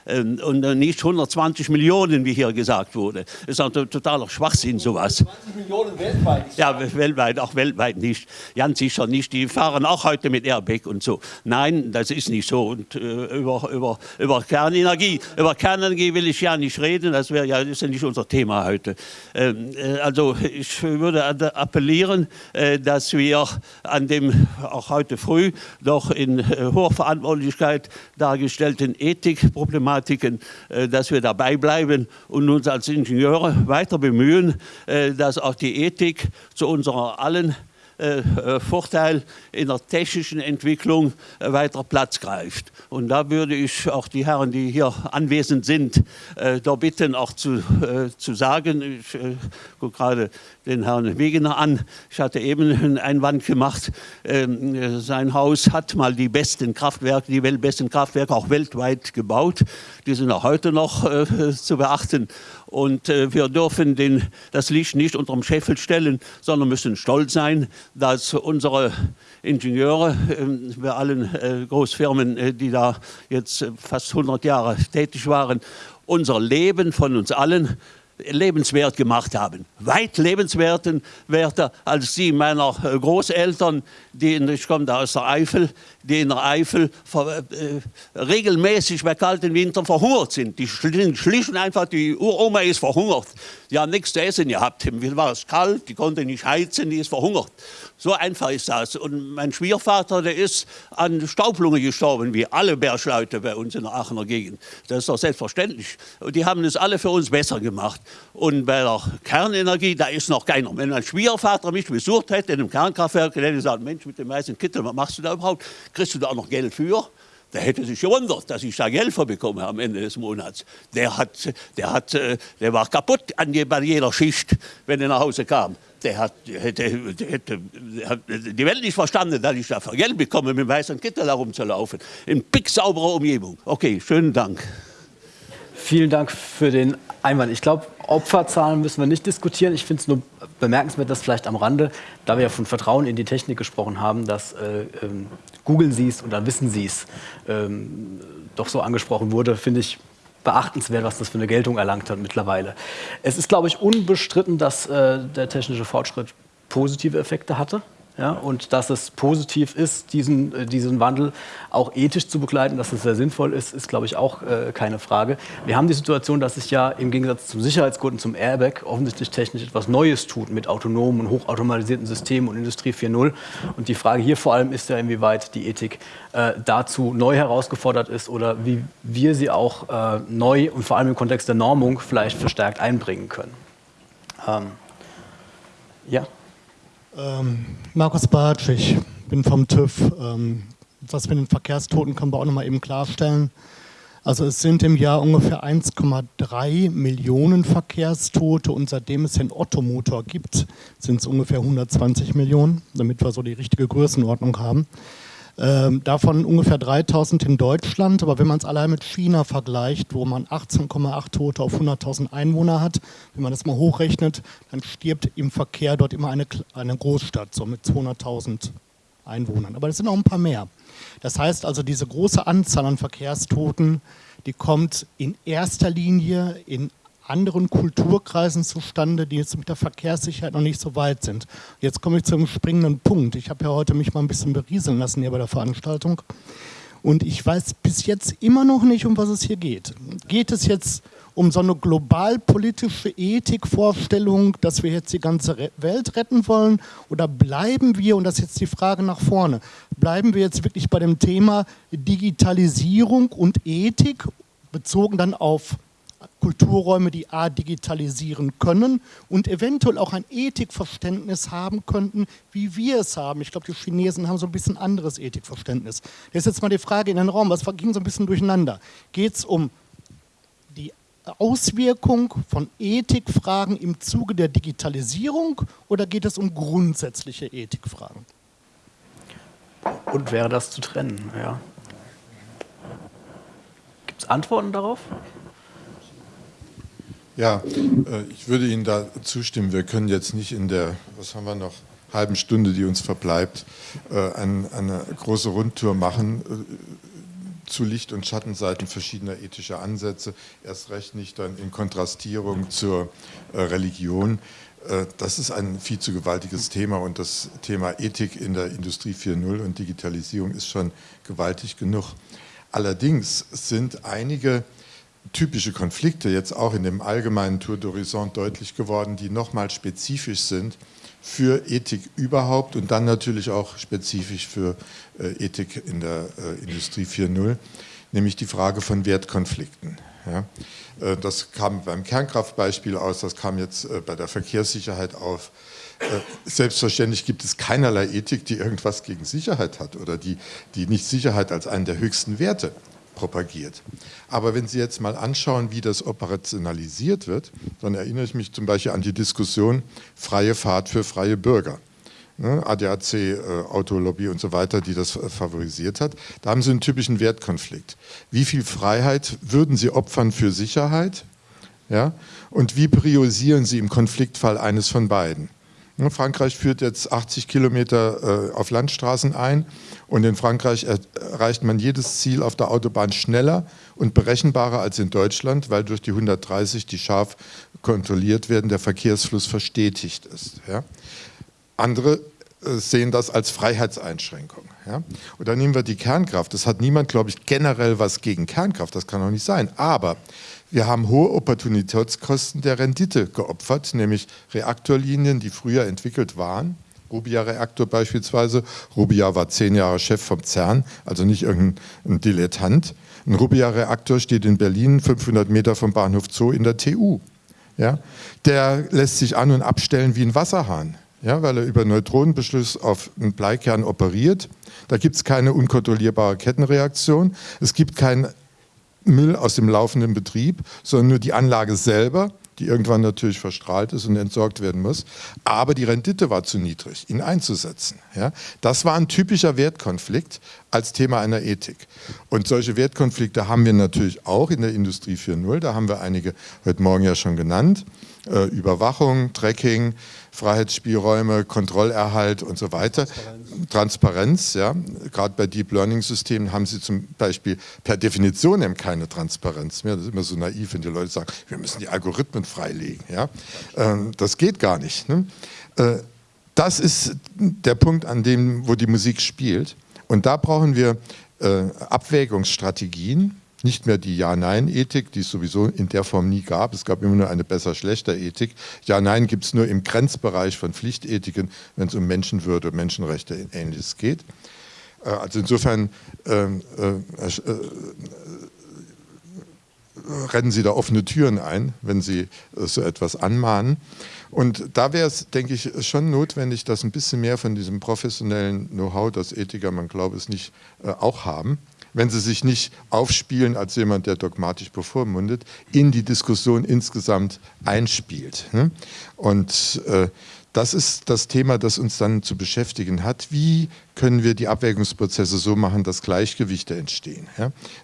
Ähm, und nicht 120 Millionen, wie hier gesagt wurde. Das ist ein totaler Schwachsinn, sowas. 20 Millionen weltweit? Ja, weltweit, auch weltweit nicht. Ganz sicher nicht. Die fahren auch heute mit Airbag und so. Nein, das ist nicht so. Und äh, über, über, über Kernenergie, über Kernenergie will ich ja nicht reden. Das wäre ja, ist ja nicht unser Thema heute. Ähm, äh, also ich würde appellieren, äh, dass wir an dem auch heute früh doch in äh, hoher Verantwortlichkeit dargestellten Ethikproblematiken, äh, dass wir dabei bleiben und uns als Ingenieure weiter bemühen, äh, dass auch die Ethik zu unserer allen Vorteil in der technischen Entwicklung äh, weiter Platz greift. Und da würde ich auch die Herren, die hier anwesend sind, da bitten, auch zu, zu sagen, ich gucke gerade den Herrn Wegener an, ich hatte eben einen Einwand gemacht, ähm, sein Haus hat mal die besten Kraftwerke, die besten Kraftwerke auch weltweit gebaut, die sind auch heute noch zu beachten. Und äh, wir dürfen den, das Licht nicht unter dem Scheffel stellen, sondern müssen stolz sein, dass unsere Ingenieure äh, bei allen äh, Großfirmen, äh, die da jetzt äh, fast 100 Jahre tätig waren, unser Leben von uns allen lebenswert gemacht haben. Weit lebenswerter als die meiner äh, Großeltern, die, ich komme da aus der Eifel, die in der Eifel äh, regelmäßig bei kalten Wintern verhungert sind. Die schlichen einfach, die Uroma ist verhungert. Die haben nichts zu essen gehabt. Im war es kalt, die konnte nicht heizen, die ist verhungert. So einfach ist das. Und mein Schwiegervater, der ist an Staublunge gestorben, wie alle Bergleute bei uns in der Aachener Gegend. Das ist doch selbstverständlich. Und die haben es alle für uns besser gemacht. Und bei der Kernenergie, da ist noch keiner. Wenn mein Schwiegervater mich besucht hätte in einem Kernkraftwerk, hätte er gesagt, Mensch, mit dem weißen Kittel, was machst du da überhaupt? Kriegst du da auch noch Geld für? Der hätte sich gewundert, dass ich da Geld bekomme am Ende des Monats. Der, hat, der, hat, äh, der war kaputt an bei jeder Schicht, wenn er nach Hause kam. Der hat, hätte, hätte, hat die Welt nicht verstanden, dass ich da Geld bekomme, mit dem weißen Kittel herumzulaufen. In picksauberer Umgebung. Okay, schönen Dank. Vielen Dank für den Einwand. Ich glaube, Opferzahlen müssen wir nicht diskutieren. Ich finde es nur bemerkenswert, dass vielleicht am Rande, da wir ja von Vertrauen in die Technik gesprochen haben, dass äh, ähm, googeln Sie es oder wissen Sie es ähm, doch so angesprochen wurde, finde ich beachtenswert, was das für eine Geltung erlangt hat mittlerweile. Es ist, glaube ich, unbestritten, dass äh, der technische Fortschritt positive Effekte hatte. Ja, und dass es positiv ist, diesen, äh, diesen Wandel auch ethisch zu begleiten, dass es sehr sinnvoll ist, ist, glaube ich, auch äh, keine Frage. Wir haben die Situation, dass sich ja im Gegensatz zum Sicherheitsgurt und zum Airbag offensichtlich technisch etwas Neues tut mit autonomen und hochautomatisierten Systemen und Industrie 4.0. Und die Frage hier vor allem ist ja, inwieweit die Ethik äh, dazu neu herausgefordert ist oder wie wir sie auch äh, neu und vor allem im Kontext der Normung vielleicht verstärkt einbringen können. Ähm, ja. Ähm, Markus Bartsch, ich bin vom TÜV. Ähm, was mit den Verkehrstoten können wir auch noch mal eben klarstellen. Also es sind im Jahr ungefähr 1,3 Millionen Verkehrstote und seitdem es den Ottomotor gibt, sind es ungefähr 120 Millionen, damit wir so die richtige Größenordnung haben. Ähm, davon ungefähr 3000 in Deutschland, aber wenn man es allein mit China vergleicht, wo man 18,8 Tote auf 100.000 Einwohner hat, wenn man das mal hochrechnet, dann stirbt im Verkehr dort immer eine, eine Großstadt, so mit 200.000 Einwohnern. Aber das sind auch ein paar mehr. Das heißt also, diese große Anzahl an Verkehrstoten, die kommt in erster Linie in anderen Kulturkreisen zustande, die jetzt mit der Verkehrssicherheit noch nicht so weit sind. Jetzt komme ich zum springenden Punkt. Ich habe ja heute mich mal ein bisschen berieseln lassen hier bei der Veranstaltung. Und ich weiß bis jetzt immer noch nicht, um was es hier geht. Geht es jetzt um so eine globalpolitische Ethikvorstellung, dass wir jetzt die ganze Welt retten wollen? Oder bleiben wir, und das ist jetzt die Frage nach vorne, bleiben wir jetzt wirklich bei dem Thema Digitalisierung und Ethik, bezogen dann auf Kulturräume, die A, digitalisieren können und eventuell auch ein Ethikverständnis haben könnten, wie wir es haben. Ich glaube, die Chinesen haben so ein bisschen anderes Ethikverständnis. Das ist jetzt mal die Frage in den Raum, was ging so ein bisschen durcheinander? Geht es um die Auswirkung von Ethikfragen im Zuge der Digitalisierung oder geht es um grundsätzliche Ethikfragen? Und wäre das zu trennen, ja. Gibt es Antworten darauf? Ja, äh, ich würde Ihnen da zustimmen. Wir können jetzt nicht in der, was haben wir noch, halben Stunde, die uns verbleibt, äh, eine große Rundtour machen. Äh, zu Licht- und Schattenseiten verschiedener ethischer Ansätze, erst recht nicht dann in Kontrastierung zur Religion. Das ist ein viel zu gewaltiges Thema und das Thema Ethik in der Industrie 4.0 und Digitalisierung ist schon gewaltig genug. Allerdings sind einige typische Konflikte jetzt auch in dem allgemeinen Tour d'Horizon deutlich geworden, die nochmal spezifisch sind für Ethik überhaupt und dann natürlich auch spezifisch für äh, Ethik in der äh, Industrie 4.0, nämlich die Frage von Wertkonflikten. Ja. Äh, das kam beim Kernkraftbeispiel aus, das kam jetzt äh, bei der Verkehrssicherheit auf. Äh, selbstverständlich gibt es keinerlei Ethik, die irgendwas gegen Sicherheit hat oder die, die nicht Sicherheit als einen der höchsten Werte propagiert. Aber wenn Sie jetzt mal anschauen, wie das operationalisiert wird, dann erinnere ich mich zum Beispiel an die Diskussion freie Fahrt für freie Bürger. Ne, ADAC, äh, Autolobby und so weiter, die das favorisiert hat. Da haben Sie einen typischen Wertkonflikt. Wie viel Freiheit würden Sie opfern für Sicherheit? Ja? Und wie priorisieren Sie im Konfliktfall eines von beiden? Ne, Frankreich führt jetzt 80 Kilometer äh, auf Landstraßen ein und in Frankreich erreicht man jedes Ziel auf der Autobahn schneller und berechenbarer als in Deutschland, weil durch die 130, die scharf kontrolliert werden, der Verkehrsfluss verstetigt ist. Ja. Andere äh, sehen das als Freiheitseinschränkung. Ja. Und dann nehmen wir die Kernkraft. Das hat niemand, glaube ich, generell was gegen Kernkraft, das kann auch nicht sein. Aber wir haben hohe Opportunitätskosten der Rendite geopfert, nämlich Reaktorlinien, die früher entwickelt waren. Rubia-Reaktor beispielsweise. Rubia war zehn Jahre Chef vom CERN, also nicht irgendein Dilettant. Ein Rubia-Reaktor steht in Berlin, 500 Meter vom Bahnhof Zoo in der TU. Ja? Der lässt sich an- und abstellen wie ein Wasserhahn, ja? weil er über Neutronenbeschluss auf einen Bleikern operiert. Da gibt es keine unkontrollierbare Kettenreaktion. Es gibt keinen Müll aus dem laufenden Betrieb, sondern nur die Anlage selber, die irgendwann natürlich verstrahlt ist und entsorgt werden muss. Aber die Rendite war zu niedrig, ihn einzusetzen. Ja? Das war ein typischer Wertkonflikt als Thema einer Ethik. Und solche Wertkonflikte haben wir natürlich auch in der Industrie 4.0. Da haben wir einige heute Morgen ja schon genannt. Äh, Überwachung, Tracking, Freiheitsspielräume, Kontrollerhalt und so weiter. Transparenz, Transparenz ja. Gerade bei Deep Learning Systemen haben sie zum Beispiel per Definition eben keine Transparenz mehr. Das ist immer so naiv, wenn die Leute sagen, wir müssen die Algorithmen freilegen. Ja. Ähm, das geht gar nicht. Ne? Äh, das ist der Punkt, an dem, wo die Musik spielt. Und da brauchen wir äh, Abwägungsstrategien, nicht mehr die Ja-Nein-Ethik, die es sowieso in der Form nie gab. Es gab immer nur eine besser-schlechter-Ethik. Ja-Nein gibt es nur im Grenzbereich von Pflichtethiken, wenn es um Menschenwürde, Menschenrechte und Ähnliches geht. Äh, also insofern ähm, äh, äh, rennen Sie da offene Türen ein, wenn Sie äh, so etwas anmahnen. Und da wäre es, denke ich, schon notwendig, dass ein bisschen mehr von diesem professionellen Know-how, das Ethiker, man glaube es nicht, äh, auch haben wenn sie sich nicht aufspielen als jemand, der dogmatisch bevormundet, in die Diskussion insgesamt einspielt. Ne? Und äh, das ist das Thema, das uns dann zu beschäftigen hat. Wie können wir die Abwägungsprozesse so machen, dass Gleichgewichte entstehen?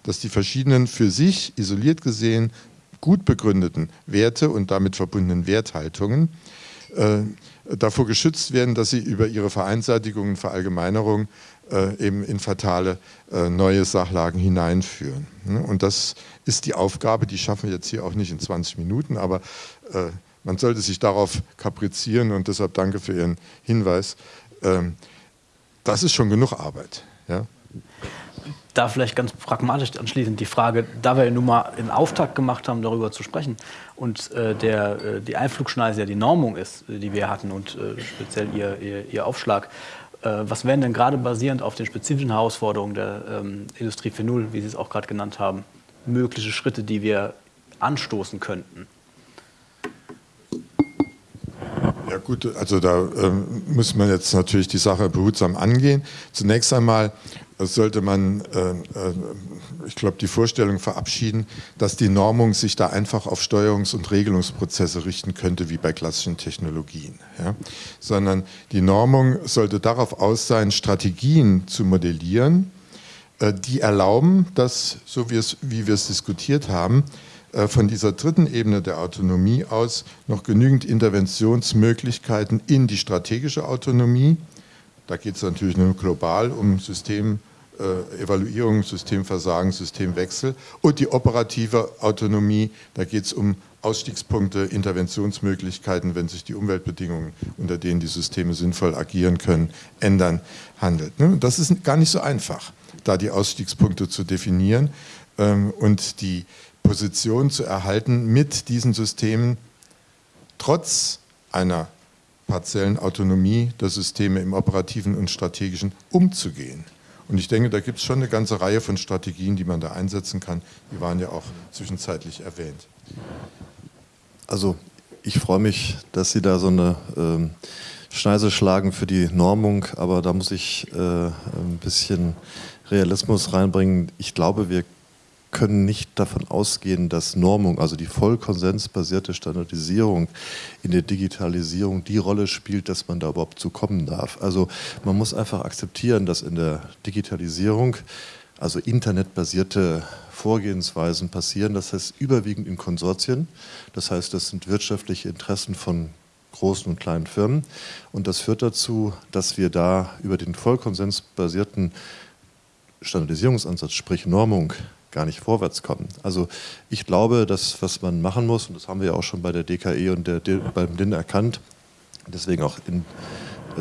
Dass die verschiedenen für sich isoliert gesehen gut begründeten Werte und damit verbundenen Werthaltungen äh, davor geschützt werden, dass sie über ihre Vereinseitigung und Verallgemeinerung äh, eben in fatale äh, neue Sachlagen hineinführen. Ne? Und das ist die Aufgabe, die schaffen wir jetzt hier auch nicht in 20 Minuten, aber äh, man sollte sich darauf kaprizieren und deshalb danke für Ihren Hinweis. Ähm, das ist schon genug Arbeit. Ja? Da vielleicht ganz pragmatisch anschließend die Frage, da wir nun mal einen Auftakt gemacht haben, darüber zu sprechen und äh, der, äh, die Einflugschneise ja die Normung ist, die wir hatten und äh, speziell ihr, ihr, ihr Aufschlag, was wären denn gerade basierend auf den spezifischen Herausforderungen der ähm, Industrie 4.0, wie Sie es auch gerade genannt haben, mögliche Schritte, die wir anstoßen könnten? Ja gut, also da ähm, muss man jetzt natürlich die Sache behutsam angehen. Zunächst einmal sollte man, äh, äh, ich glaube, die Vorstellung verabschieden, dass die Normung sich da einfach auf Steuerungs- und Regelungsprozesse richten könnte, wie bei klassischen Technologien. Ja? Sondern die Normung sollte darauf aus sein, Strategien zu modellieren, äh, die erlauben, dass, so wie wir es diskutiert haben, von dieser dritten Ebene der Autonomie aus noch genügend Interventionsmöglichkeiten in die strategische Autonomie, da geht es natürlich nur global um System, äh, Evaluierung, Systemversagen, Systemwechsel und die operative Autonomie, da geht es um Ausstiegspunkte, Interventionsmöglichkeiten, wenn sich die Umweltbedingungen, unter denen die Systeme sinnvoll agieren können, ändern, handelt. Ne? Das ist gar nicht so einfach, da die Ausstiegspunkte zu definieren ähm, und die Position zu erhalten, mit diesen Systemen trotz einer partiellen Autonomie der Systeme im operativen und strategischen umzugehen. Und ich denke, da gibt es schon eine ganze Reihe von Strategien, die man da einsetzen kann. Die waren ja auch zwischenzeitlich erwähnt. Also ich freue mich, dass Sie da so eine ähm, Schneise schlagen für die Normung, aber da muss ich äh, ein bisschen Realismus reinbringen. Ich glaube, wir können nicht davon ausgehen, dass Normung, also die vollkonsensbasierte Standardisierung in der Digitalisierung die Rolle spielt, dass man da überhaupt zu kommen darf. Also man muss einfach akzeptieren, dass in der Digitalisierung also internetbasierte Vorgehensweisen passieren, das heißt überwiegend in Konsortien, das heißt das sind wirtschaftliche Interessen von großen und kleinen Firmen und das führt dazu, dass wir da über den vollkonsensbasierten Standardisierungsansatz, sprich Normung, gar nicht vorwärts kommen. Also ich glaube, dass was man machen muss, und das haben wir ja auch schon bei der DKE und der, beim DIN erkannt, deswegen auch in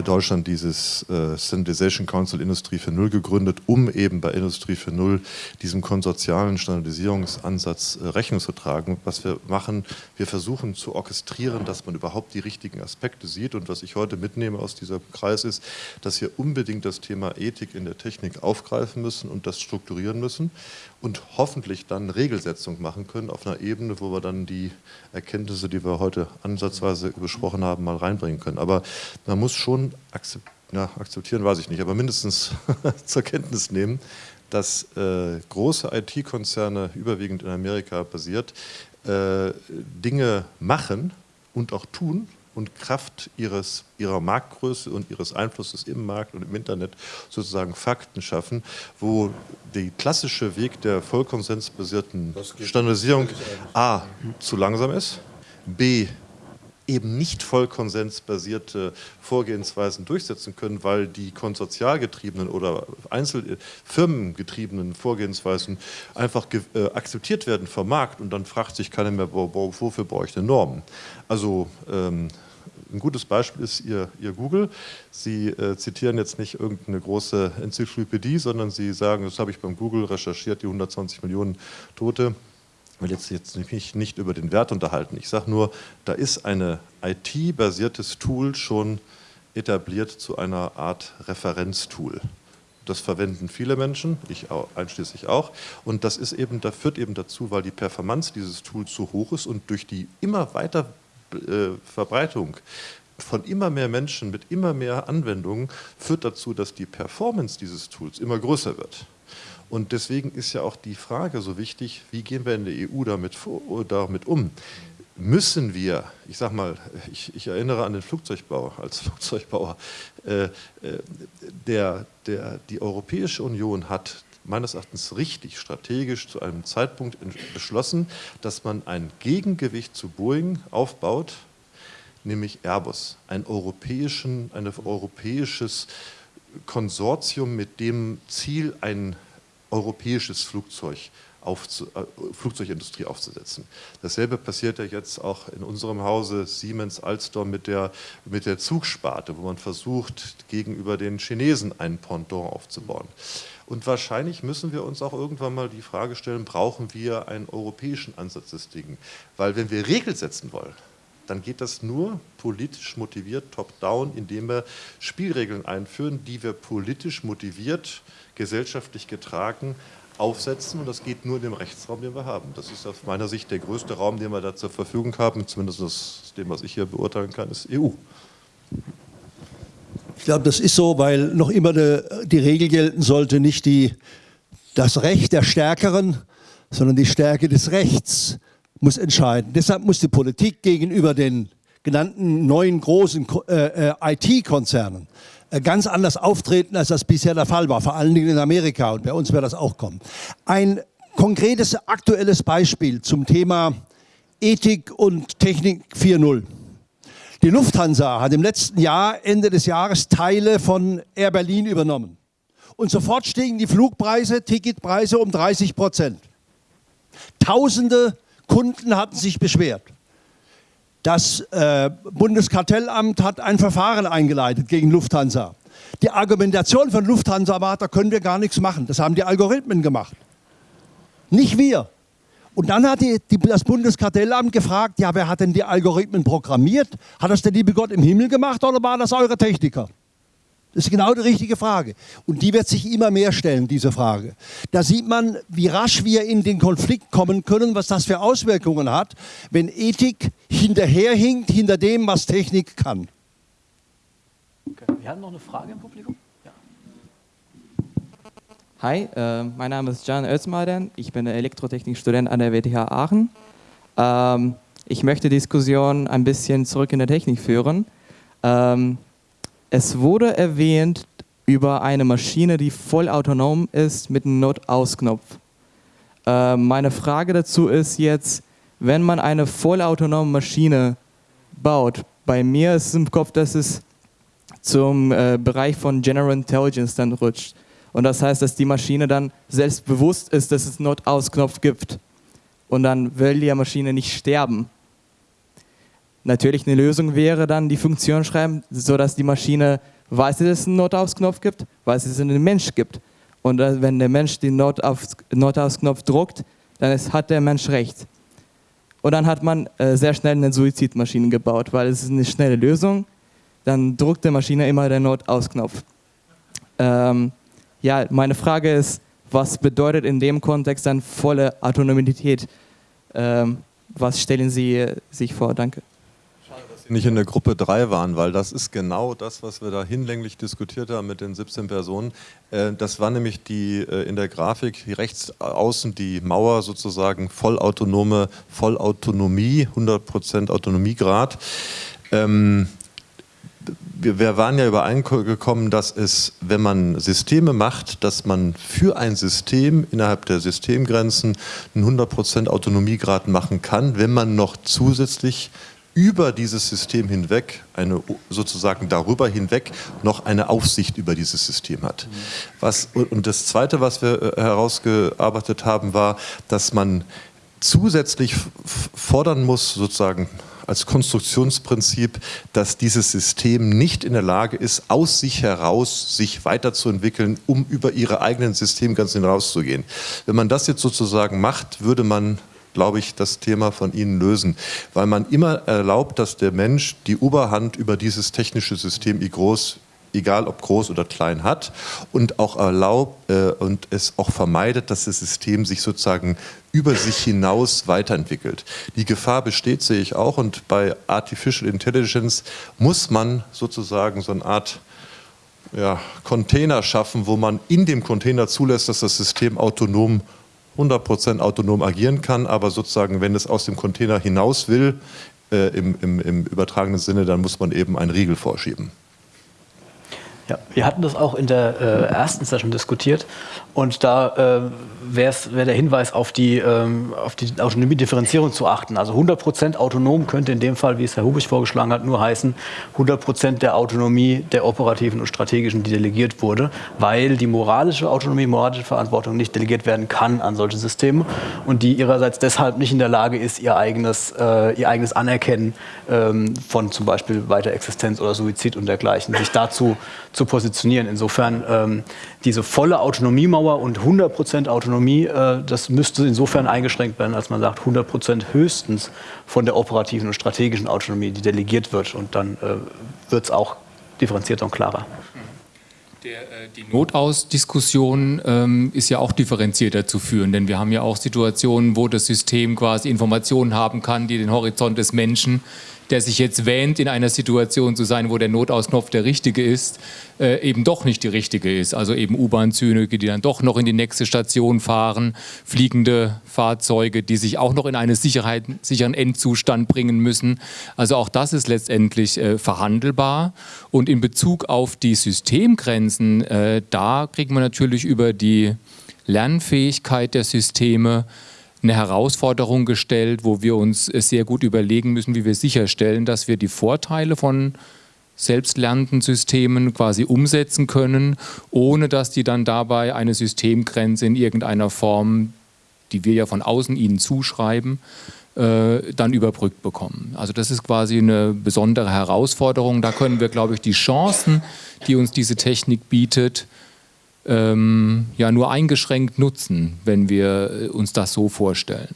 Deutschland dieses äh, Standardization Council Industrie für Null gegründet, um eben bei Industrie für Null diesem konsortialen Standardisierungsansatz äh, Rechnung zu tragen. Was wir machen, wir versuchen zu orchestrieren, dass man überhaupt die richtigen Aspekte sieht. Und was ich heute mitnehme aus diesem Kreis ist, dass wir unbedingt das Thema Ethik in der Technik aufgreifen müssen und das strukturieren müssen und hoffentlich dann Regelsetzung machen können auf einer Ebene, wo wir dann die Erkenntnisse, die wir heute ansatzweise besprochen haben, mal reinbringen können. Aber man muss schon akzeptieren, ja, akzeptieren weiß ich nicht, aber mindestens zur Kenntnis nehmen, dass äh, große IT-Konzerne, überwiegend in Amerika basiert, äh, Dinge machen und auch tun, und Kraft ihres, ihrer Marktgröße und ihres Einflusses im Markt und im Internet sozusagen Fakten schaffen, wo der klassische Weg der vollkonsensbasierten Standardisierung A zu langsam ist, B eben nicht vollkonsensbasierte Vorgehensweisen durchsetzen können, weil die konsortialgetriebenen oder Einzelfirmengetriebenen Vorgehensweisen einfach äh, akzeptiert werden vom Markt und dann fragt sich keiner mehr, wofür brauche ich eine Norm? Also ähm, ein gutes Beispiel ist Ihr, Ihr Google. Sie äh, zitieren jetzt nicht irgendeine große Enzyklopädie, sondern Sie sagen, das habe ich beim Google recherchiert, die 120 Millionen Tote. Ich will jetzt, jetzt mich nicht über den Wert unterhalten. Ich sage nur, da ist ein IT-basiertes Tool schon etabliert zu einer Art Referenztool. Das verwenden viele Menschen, ich auch, einschließlich auch. Und das ist eben, das führt eben dazu, weil die Performance dieses Tools so hoch ist und durch die immer weiter Verbreitung von immer mehr Menschen mit immer mehr Anwendungen führt dazu, dass die Performance dieses Tools immer größer wird. Und deswegen ist ja auch die Frage so wichtig, wie gehen wir in der EU damit, vor, damit um? Müssen wir, ich sage mal, ich, ich, erinnere an den Flugzeugbau als Flugzeugbauer, äh, äh, der, der, die Europäische Union hat meines Erachtens richtig strategisch zu einem Zeitpunkt beschlossen, dass man ein Gegengewicht zu Boeing aufbaut, nämlich Airbus, ein, europäischen, ein europäisches Konsortium mit dem Ziel, ein europäisches Flugzeug aufzu, äh, Flugzeugindustrie aufzusetzen. Dasselbe passiert ja jetzt auch in unserem Hause Siemens Alstom mit der, mit der Zugsparte, wo man versucht, gegenüber den Chinesen ein Pendant aufzubauen. Und wahrscheinlich müssen wir uns auch irgendwann mal die Frage stellen, brauchen wir einen europäischen Ansatz des Dingen? Weil wenn wir Regeln setzen wollen, dann geht das nur politisch motiviert, top-down, indem wir Spielregeln einführen, die wir politisch motiviert, gesellschaftlich getragen aufsetzen. Und das geht nur in dem Rechtsraum, den wir haben. Das ist aus meiner Sicht der größte Raum, den wir da zur Verfügung haben, zumindest aus dem, was ich hier beurteilen kann, ist EU. Ich glaube, das ist so, weil noch immer de, die Regel gelten sollte, nicht die, das Recht der Stärkeren, sondern die Stärke des Rechts muss entscheiden. Deshalb muss die Politik gegenüber den genannten neuen großen äh, äh IT-Konzernen äh, ganz anders auftreten, als das bisher der Fall war, vor allen Dingen in Amerika und bei uns wird das auch kommen. Ein konkretes aktuelles Beispiel zum Thema Ethik und Technik 4.0. Die Lufthansa hat im letzten Jahr, Ende des Jahres, Teile von Air Berlin übernommen. und sofort stiegen die Flugpreise, Ticketpreise um 30 Prozent. Tausende Kunden hatten sich beschwert. Das äh, Bundeskartellamt hat ein Verfahren eingeleitet gegen Lufthansa. Die Argumentation von Lufthansa war, da können wir gar nichts machen. Das haben die Algorithmen gemacht. Nicht wir. Und dann hat die, die, das Bundeskartellamt gefragt, ja, wer hat denn die Algorithmen programmiert? Hat das der liebe Gott im Himmel gemacht oder waren das eure Techniker? Das ist genau die richtige Frage. Und die wird sich immer mehr stellen, diese Frage. Da sieht man, wie rasch wir in den Konflikt kommen können, was das für Auswirkungen hat, wenn Ethik hinterherhinkt hinter dem, was Technik kann. Okay. Wir haben noch eine Frage im Publikum. Hi, äh, mein Name ist Jan Özmaden. Ich bin Elektrotechnikstudent an der WTH Aachen. Ähm, ich möchte die Diskussion ein bisschen zurück in der Technik führen. Ähm, es wurde erwähnt über eine Maschine, die vollautonom ist mit einem Notausknopf. Äh, meine Frage dazu ist jetzt, wenn man eine vollautonome Maschine baut, bei mir ist es im Kopf, dass es zum äh, Bereich von General Intelligence dann rutscht. Und das heißt, dass die Maschine dann selbstbewusst ist, dass es einen Notausknopf gibt. Und dann will die Maschine nicht sterben. Natürlich eine Lösung wäre dann die Funktion schreiben, sodass die Maschine weiß, dass es einen Notausknopf gibt, weiß, dass es einen Mensch gibt. Und wenn der Mensch den Notausknopf druckt, dann ist, hat der Mensch recht. Und dann hat man äh, sehr schnell eine Suizidmaschine gebaut, weil es ist eine schnelle Lösung. Dann druckt die Maschine immer den Notausknopf. Ähm, ja, meine Frage ist, was bedeutet in dem Kontext dann volle Autonomität? Ähm, was stellen Sie sich vor? Danke nicht in der Gruppe 3 waren, weil das ist genau das, was wir da hinlänglich diskutiert haben mit den 17 Personen. Äh, das war nämlich die äh, in der Grafik rechts außen die Mauer sozusagen vollautonome Vollautonomie, 100% Autonomiegrad. Ähm, wir, waren ja übereingekommen, dass es, wenn man Systeme macht, dass man für ein System innerhalb der Systemgrenzen einen 100% Autonomiegrad machen kann, wenn man noch zusätzlich über dieses System hinweg, eine, sozusagen darüber hinweg, noch eine Aufsicht über dieses System hat. Was, und das Zweite, was wir äh, herausgearbeitet haben, war, dass man zusätzlich fordern muss, sozusagen als Konstruktionsprinzip, dass dieses System nicht in der Lage ist, aus sich heraus sich weiterzuentwickeln, um über ihre eigenen Systemgrenzen hinauszugehen. Wenn man das jetzt sozusagen macht, würde man glaube ich, das Thema von Ihnen lösen, weil man immer erlaubt, dass der Mensch die Oberhand über dieses technische System i groß egal ob groß oder klein hat und auch erlaubt äh, und es auch vermeidet, dass das System sich sozusagen über sich hinaus weiterentwickelt. Die Gefahr besteht, sehe ich auch und bei Artificial Intelligence muss man sozusagen so eine Art ja, Container schaffen, wo man in dem Container zulässt, dass das System autonom 100% autonom agieren kann, aber sozusagen, wenn es aus dem Container hinaus will, äh, im, im, im übertragenen Sinne, dann muss man eben einen Riegel vorschieben. Ja, wir hatten das auch in der äh, ersten Session diskutiert und da äh, wäre wär der Hinweis auf die, ähm, auf die Autonomiedifferenzierung zu achten. Also 100% autonom könnte in dem Fall, wie es Herr Hubich vorgeschlagen hat, nur heißen 100% der Autonomie der operativen und strategischen, die delegiert wurde, weil die moralische Autonomie, moralische Verantwortung nicht delegiert werden kann an solche Systeme und die ihrerseits deshalb nicht in der Lage ist, ihr eigenes, äh, ihr eigenes Anerkennen ähm, von zum Beispiel Weiterexistenz oder Suizid und dergleichen, sich dazu zu positionieren. Insofern ähm, diese volle Autonomiemauer und 100% Autonomie, äh, das müsste insofern eingeschränkt werden, als man sagt 100% höchstens von der operativen und strategischen Autonomie, die delegiert wird. Und dann äh, wird es auch differenzierter und klarer. Äh, die Notausdiskussion ähm, ist ja auch differenzierter zu führen, denn wir haben ja auch Situationen, wo das System quasi Informationen haben kann, die den Horizont des Menschen der sich jetzt wähnt, in einer Situation zu sein, wo der Notausknopf der richtige ist, äh, eben doch nicht die richtige ist. Also eben U-Bahn-Züge, die dann doch noch in die nächste Station fahren, fliegende Fahrzeuge, die sich auch noch in einen sicheren Endzustand bringen müssen. Also auch das ist letztendlich äh, verhandelbar. Und in Bezug auf die Systemgrenzen, äh, da kriegt man natürlich über die Lernfähigkeit der Systeme eine Herausforderung gestellt, wo wir uns sehr gut überlegen müssen, wie wir sicherstellen, dass wir die Vorteile von selbstlernenden Systemen quasi umsetzen können, ohne dass die dann dabei eine Systemgrenze in irgendeiner Form, die wir ja von außen ihnen zuschreiben, äh, dann überbrückt bekommen. Also das ist quasi eine besondere Herausforderung. Da können wir, glaube ich, die Chancen, die uns diese Technik bietet, ähm, ja nur eingeschränkt nutzen, wenn wir äh, uns das so vorstellen.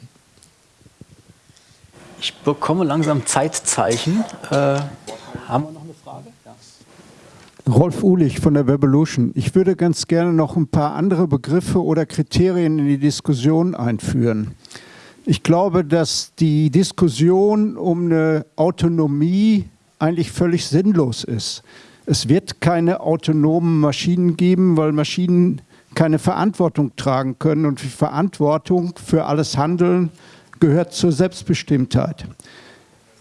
Ich bekomme langsam Zeitzeichen. Äh, haben wir noch eine Frage? Ja. Rolf Uhlich von der Revolution. Ich würde ganz gerne noch ein paar andere Begriffe oder Kriterien in die Diskussion einführen. Ich glaube, dass die Diskussion um eine Autonomie eigentlich völlig sinnlos ist. Es wird keine autonomen Maschinen geben, weil Maschinen keine Verantwortung tragen können und die Verantwortung für alles Handeln gehört zur Selbstbestimmtheit.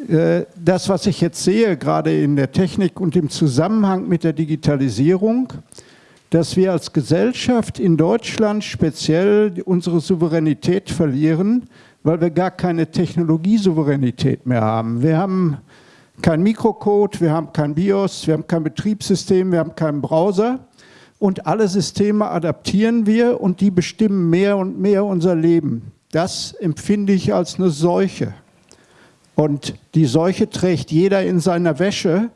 Äh, das, was ich jetzt sehe, gerade in der Technik und im Zusammenhang mit der Digitalisierung, dass wir als Gesellschaft in Deutschland speziell unsere Souveränität verlieren, weil wir gar keine Technologiesouveränität mehr haben. Wir haben kein Mikrocode, wir haben kein BIOS, wir haben kein Betriebssystem, wir haben keinen Browser und alle Systeme adaptieren wir und die bestimmen mehr und mehr unser Leben. Das empfinde ich als eine Seuche. Und die Seuche trägt jeder in seiner Wäsche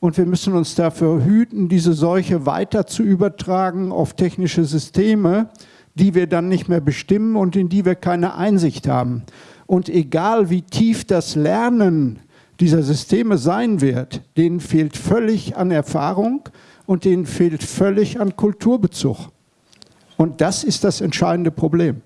und wir müssen uns dafür hüten, diese Seuche weiter zu übertragen auf technische Systeme, die wir dann nicht mehr bestimmen und in die wir keine Einsicht haben. Und egal wie tief das Lernen dieser Systeme sein wird, denen fehlt völlig an Erfahrung und denen fehlt völlig an Kulturbezug. Und das ist das entscheidende Problem.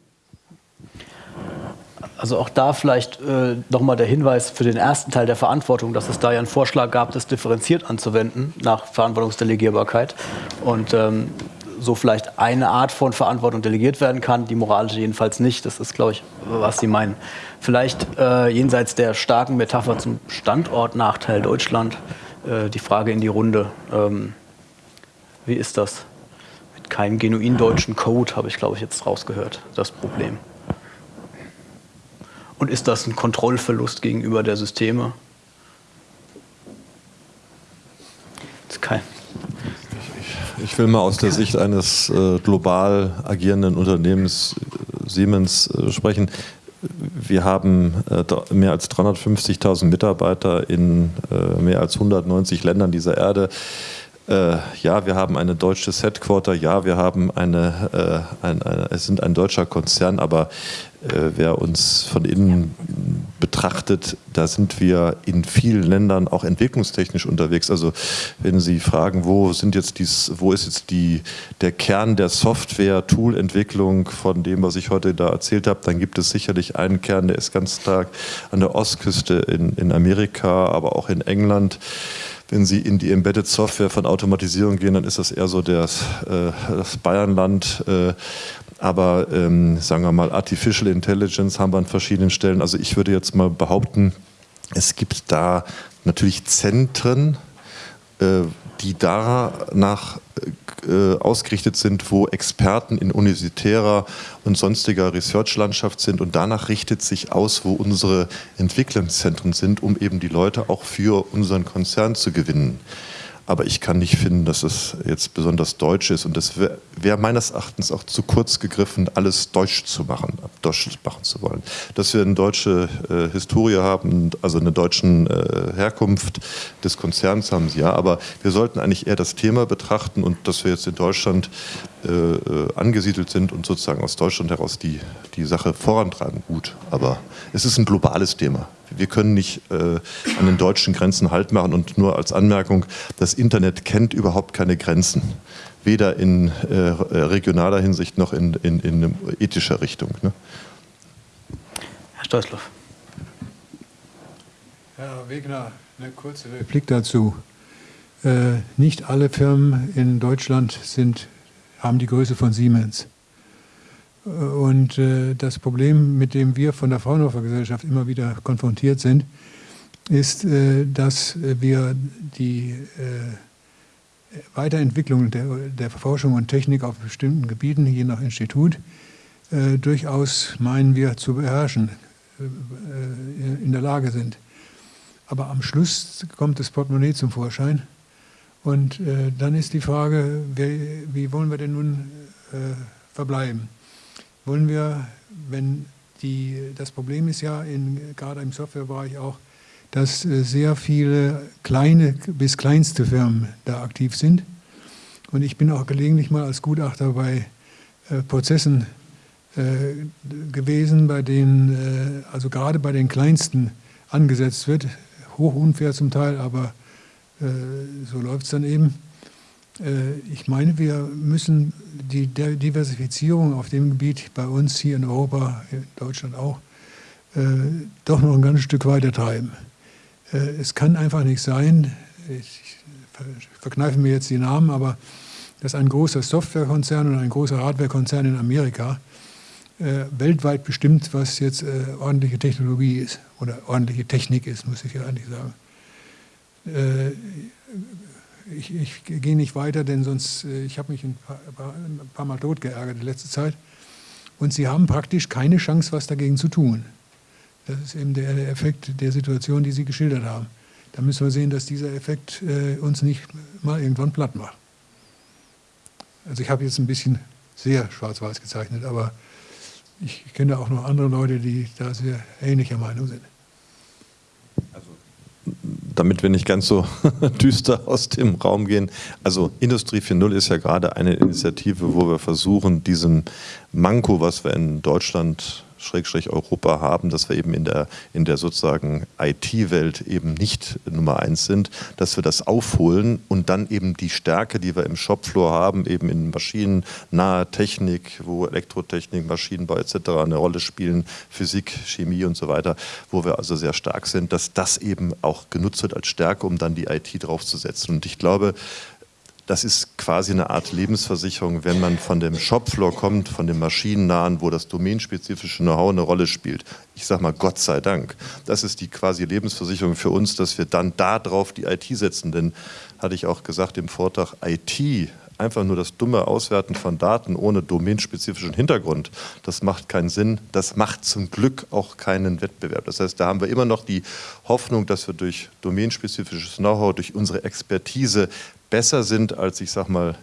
Also auch da vielleicht äh, nochmal der Hinweis für den ersten Teil der Verantwortung, dass es da ja einen Vorschlag gab, das differenziert anzuwenden nach Verantwortungsdelegierbarkeit. Und ähm, so vielleicht eine Art von Verantwortung delegiert werden kann, die moralische jedenfalls nicht. Das ist, glaube ich, was Sie meinen. Vielleicht äh, jenseits der starken Metapher zum Standortnachteil Deutschland äh, die Frage in die Runde. Ähm, wie ist das? Mit keinem genuin deutschen Code habe ich, glaube ich, jetzt rausgehört, das Problem. Und ist das ein Kontrollverlust gegenüber der Systeme? Das ist kein. Ich will mal aus der Sicht eines äh, global agierenden Unternehmens äh, Siemens äh, sprechen. Wir haben äh, mehr als 350.000 Mitarbeiter in äh, mehr als 190 Ländern dieser Erde. Ja, wir haben ein deutsches Headquarter, ja, wir haben eine, ein, eine, es sind ein deutscher Konzern, aber wer uns von innen betrachtet, da sind wir in vielen Ländern auch entwicklungstechnisch unterwegs. Also wenn Sie fragen, wo sind jetzt dies, wo ist jetzt die, der Kern der Software-Tool-Entwicklung von dem, was ich heute da erzählt habe, dann gibt es sicherlich einen Kern, der ist ganz stark an der Ostküste in, in Amerika, aber auch in England wenn Sie in die Embedded Software von Automatisierung gehen, dann ist das eher so das, äh, das Bayernland. Äh, aber ähm, sagen wir mal, Artificial Intelligence haben wir an verschiedenen Stellen. Also ich würde jetzt mal behaupten, es gibt da natürlich Zentren, äh, die danach äh, ausgerichtet sind, wo Experten in universitärer und sonstiger Research-Landschaft sind und danach richtet sich aus, wo unsere Entwicklungszentren sind, um eben die Leute auch für unseren Konzern zu gewinnen. Aber ich kann nicht finden, dass es jetzt besonders deutsch ist. Und das wäre wär meines Erachtens auch zu kurz gegriffen, alles deutsch zu machen, deutsch machen zu wollen. Dass wir eine deutsche äh, Historie haben, also eine deutsche äh, Herkunft des Konzerns haben sie ja. Aber wir sollten eigentlich eher das Thema betrachten und dass wir jetzt in Deutschland äh, äh angesiedelt sind und sozusagen aus Deutschland heraus die, die Sache vorantreiben. Gut, aber es ist ein globales Thema. Wir können nicht äh, an den deutschen Grenzen Halt machen und nur als Anmerkung, das Internet kennt überhaupt keine Grenzen. Weder in äh, regionaler Hinsicht noch in, in, in ethischer Richtung. Ne? Herr Steußloff. Herr Wegner, eine kurze Replik dazu. Äh, nicht alle Firmen in Deutschland sind, haben die Größe von Siemens. Und äh, das Problem, mit dem wir von der Fraunhofer Gesellschaft immer wieder konfrontiert sind, ist, äh, dass wir die äh, Weiterentwicklung der, Forschung und Technik auf bestimmten Gebieten, je nach Institut, äh, durchaus meinen wir zu beherrschen, äh, in der Lage sind. Aber am Schluss kommt das Portemonnaie zum Vorschein Und äh, dann ist die Frage, wer, wie wollen wir denn nun äh, verbleiben? Wollen wir, wenn die, das Problem ist ja in, gerade im Softwarebereich auch, dass äh, sehr viele kleine bis kleinste Firmen da aktiv sind. Und ich bin auch gelegentlich mal als Gutachter bei äh, Prozessen äh, gewesen, bei denen, äh, also gerade bei den kleinsten angesetzt wird. Hoch unfair zum Teil, aber äh, so läuft es dann eben. Äh, ich meine, wir müssen die Diversifizierung auf dem Gebiet bei uns hier in Europa, in Deutschland auch, äh, doch noch ein ganzes Stück weiter treiben. Es kann einfach nicht sein, ich verkneife mir jetzt die Namen, aber dass ein großer Softwarekonzern und ein großer Hardwarekonzern in Amerika weltweit bestimmt, was jetzt ordentliche Technologie ist oder ordentliche Technik ist, muss ich ja eigentlich sagen ich, ich gehe nicht weiter, denn sonst, äh, ich habe mich ein paar, ein paar Mal tot geärgert in letzter Zeit. Und sie haben praktisch keine Chance, was dagegen zu tun. Das ist eben der, Effekt der Situation, die Sie geschildert haben. Da müssen wir sehen, dass dieser Effekt äh, uns nicht mal irgendwann platt macht. Also ich habe jetzt ein bisschen sehr schwarz-weiß gezeichnet, aber ich kenne auch noch andere Leute, die da sehr ähnlicher Meinung sind damit wir nicht ganz so düster aus dem Raum gehen. Also Industrie 4.0 ist ja gerade eine Initiative, wo wir versuchen, diesem Manko, was wir in Deutschland Schrägstrich Europa haben, dass wir eben in der, in der sozusagen IT-Welt eben nicht Nummer eins sind, dass wir das aufholen und dann eben die Stärke, die wir im Shopfloor haben, eben in maschinennaher Technik, wo Elektrotechnik, Maschinenbau etc. eine Rolle spielen, Physik, Chemie und so weiter, wo wir also sehr stark sind, dass das eben auch genutzt wird als Stärke, um dann die IT draufzusetzen. Und ich glaube, das ist quasi eine Art Lebensversicherung, wenn man von dem Shopfloor kommt, von dem Maschinennahen, wo das domänenspezifische Know-how eine Rolle spielt. Ich sage mal Gott sei Dank. Das ist die quasi Lebensversicherung für uns, dass wir dann darauf die IT setzen. Denn, hatte ich auch gesagt im Vortrag, IT einfach nur das dumme Auswerten von Daten ohne domänenspezifischen Hintergrund, das macht keinen Sinn. Das macht zum Glück auch keinen Wettbewerb. Das heißt, da haben wir immer noch die Hoffnung, dass wir durch domänenspezifisches Know-how, durch unsere Expertise besser sind als, ich sag mal,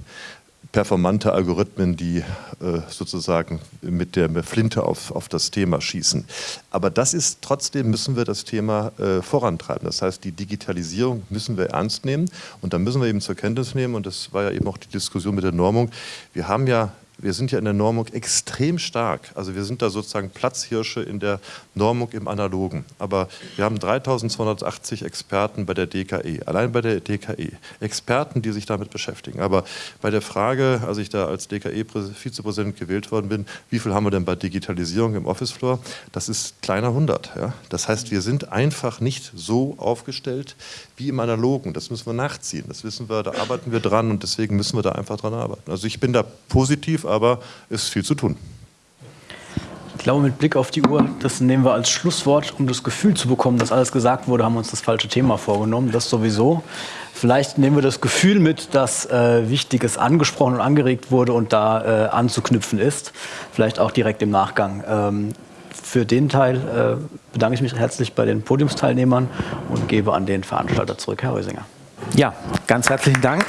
performante Algorithmen, die äh, sozusagen mit der Flinte auf, auf das Thema schießen. Aber das ist trotzdem, müssen wir das Thema äh, vorantreiben. Das heißt, die Digitalisierung müssen wir ernst nehmen und da müssen wir eben zur Kenntnis nehmen, und das war ja eben auch die Diskussion mit der Normung, wir haben ja wir sind ja in der Normung extrem stark. Also wir sind da sozusagen Platzhirsche in der Normung im Analogen. Aber wir haben 3280 Experten bei der DKE, allein bei der DKE. Experten, die sich damit beschäftigen. Aber bei der Frage, als ich da als DKE-Vizepräsident gewählt worden bin, wie viel haben wir denn bei Digitalisierung im Office-Floor? Das ist kleiner 100. Ja? Das heißt, wir sind einfach nicht so aufgestellt wie im Analogen. Das müssen wir nachziehen. Das wissen wir, da arbeiten wir dran und deswegen müssen wir da einfach dran arbeiten. Also ich bin da positiv, aber es ist viel zu tun. Ich glaube, mit Blick auf die Uhr, das nehmen wir als Schlusswort, um das Gefühl zu bekommen, dass alles gesagt wurde, haben wir uns das falsche Thema vorgenommen. Das sowieso. Vielleicht nehmen wir das Gefühl mit, dass äh, Wichtiges angesprochen und angeregt wurde und da äh, anzuknüpfen ist. Vielleicht auch direkt im Nachgang. Ähm, für den Teil äh, bedanke ich mich herzlich bei den Podiumsteilnehmern und gebe an den Veranstalter zurück, Herr Rösinger. Ja, ganz herzlichen Dank.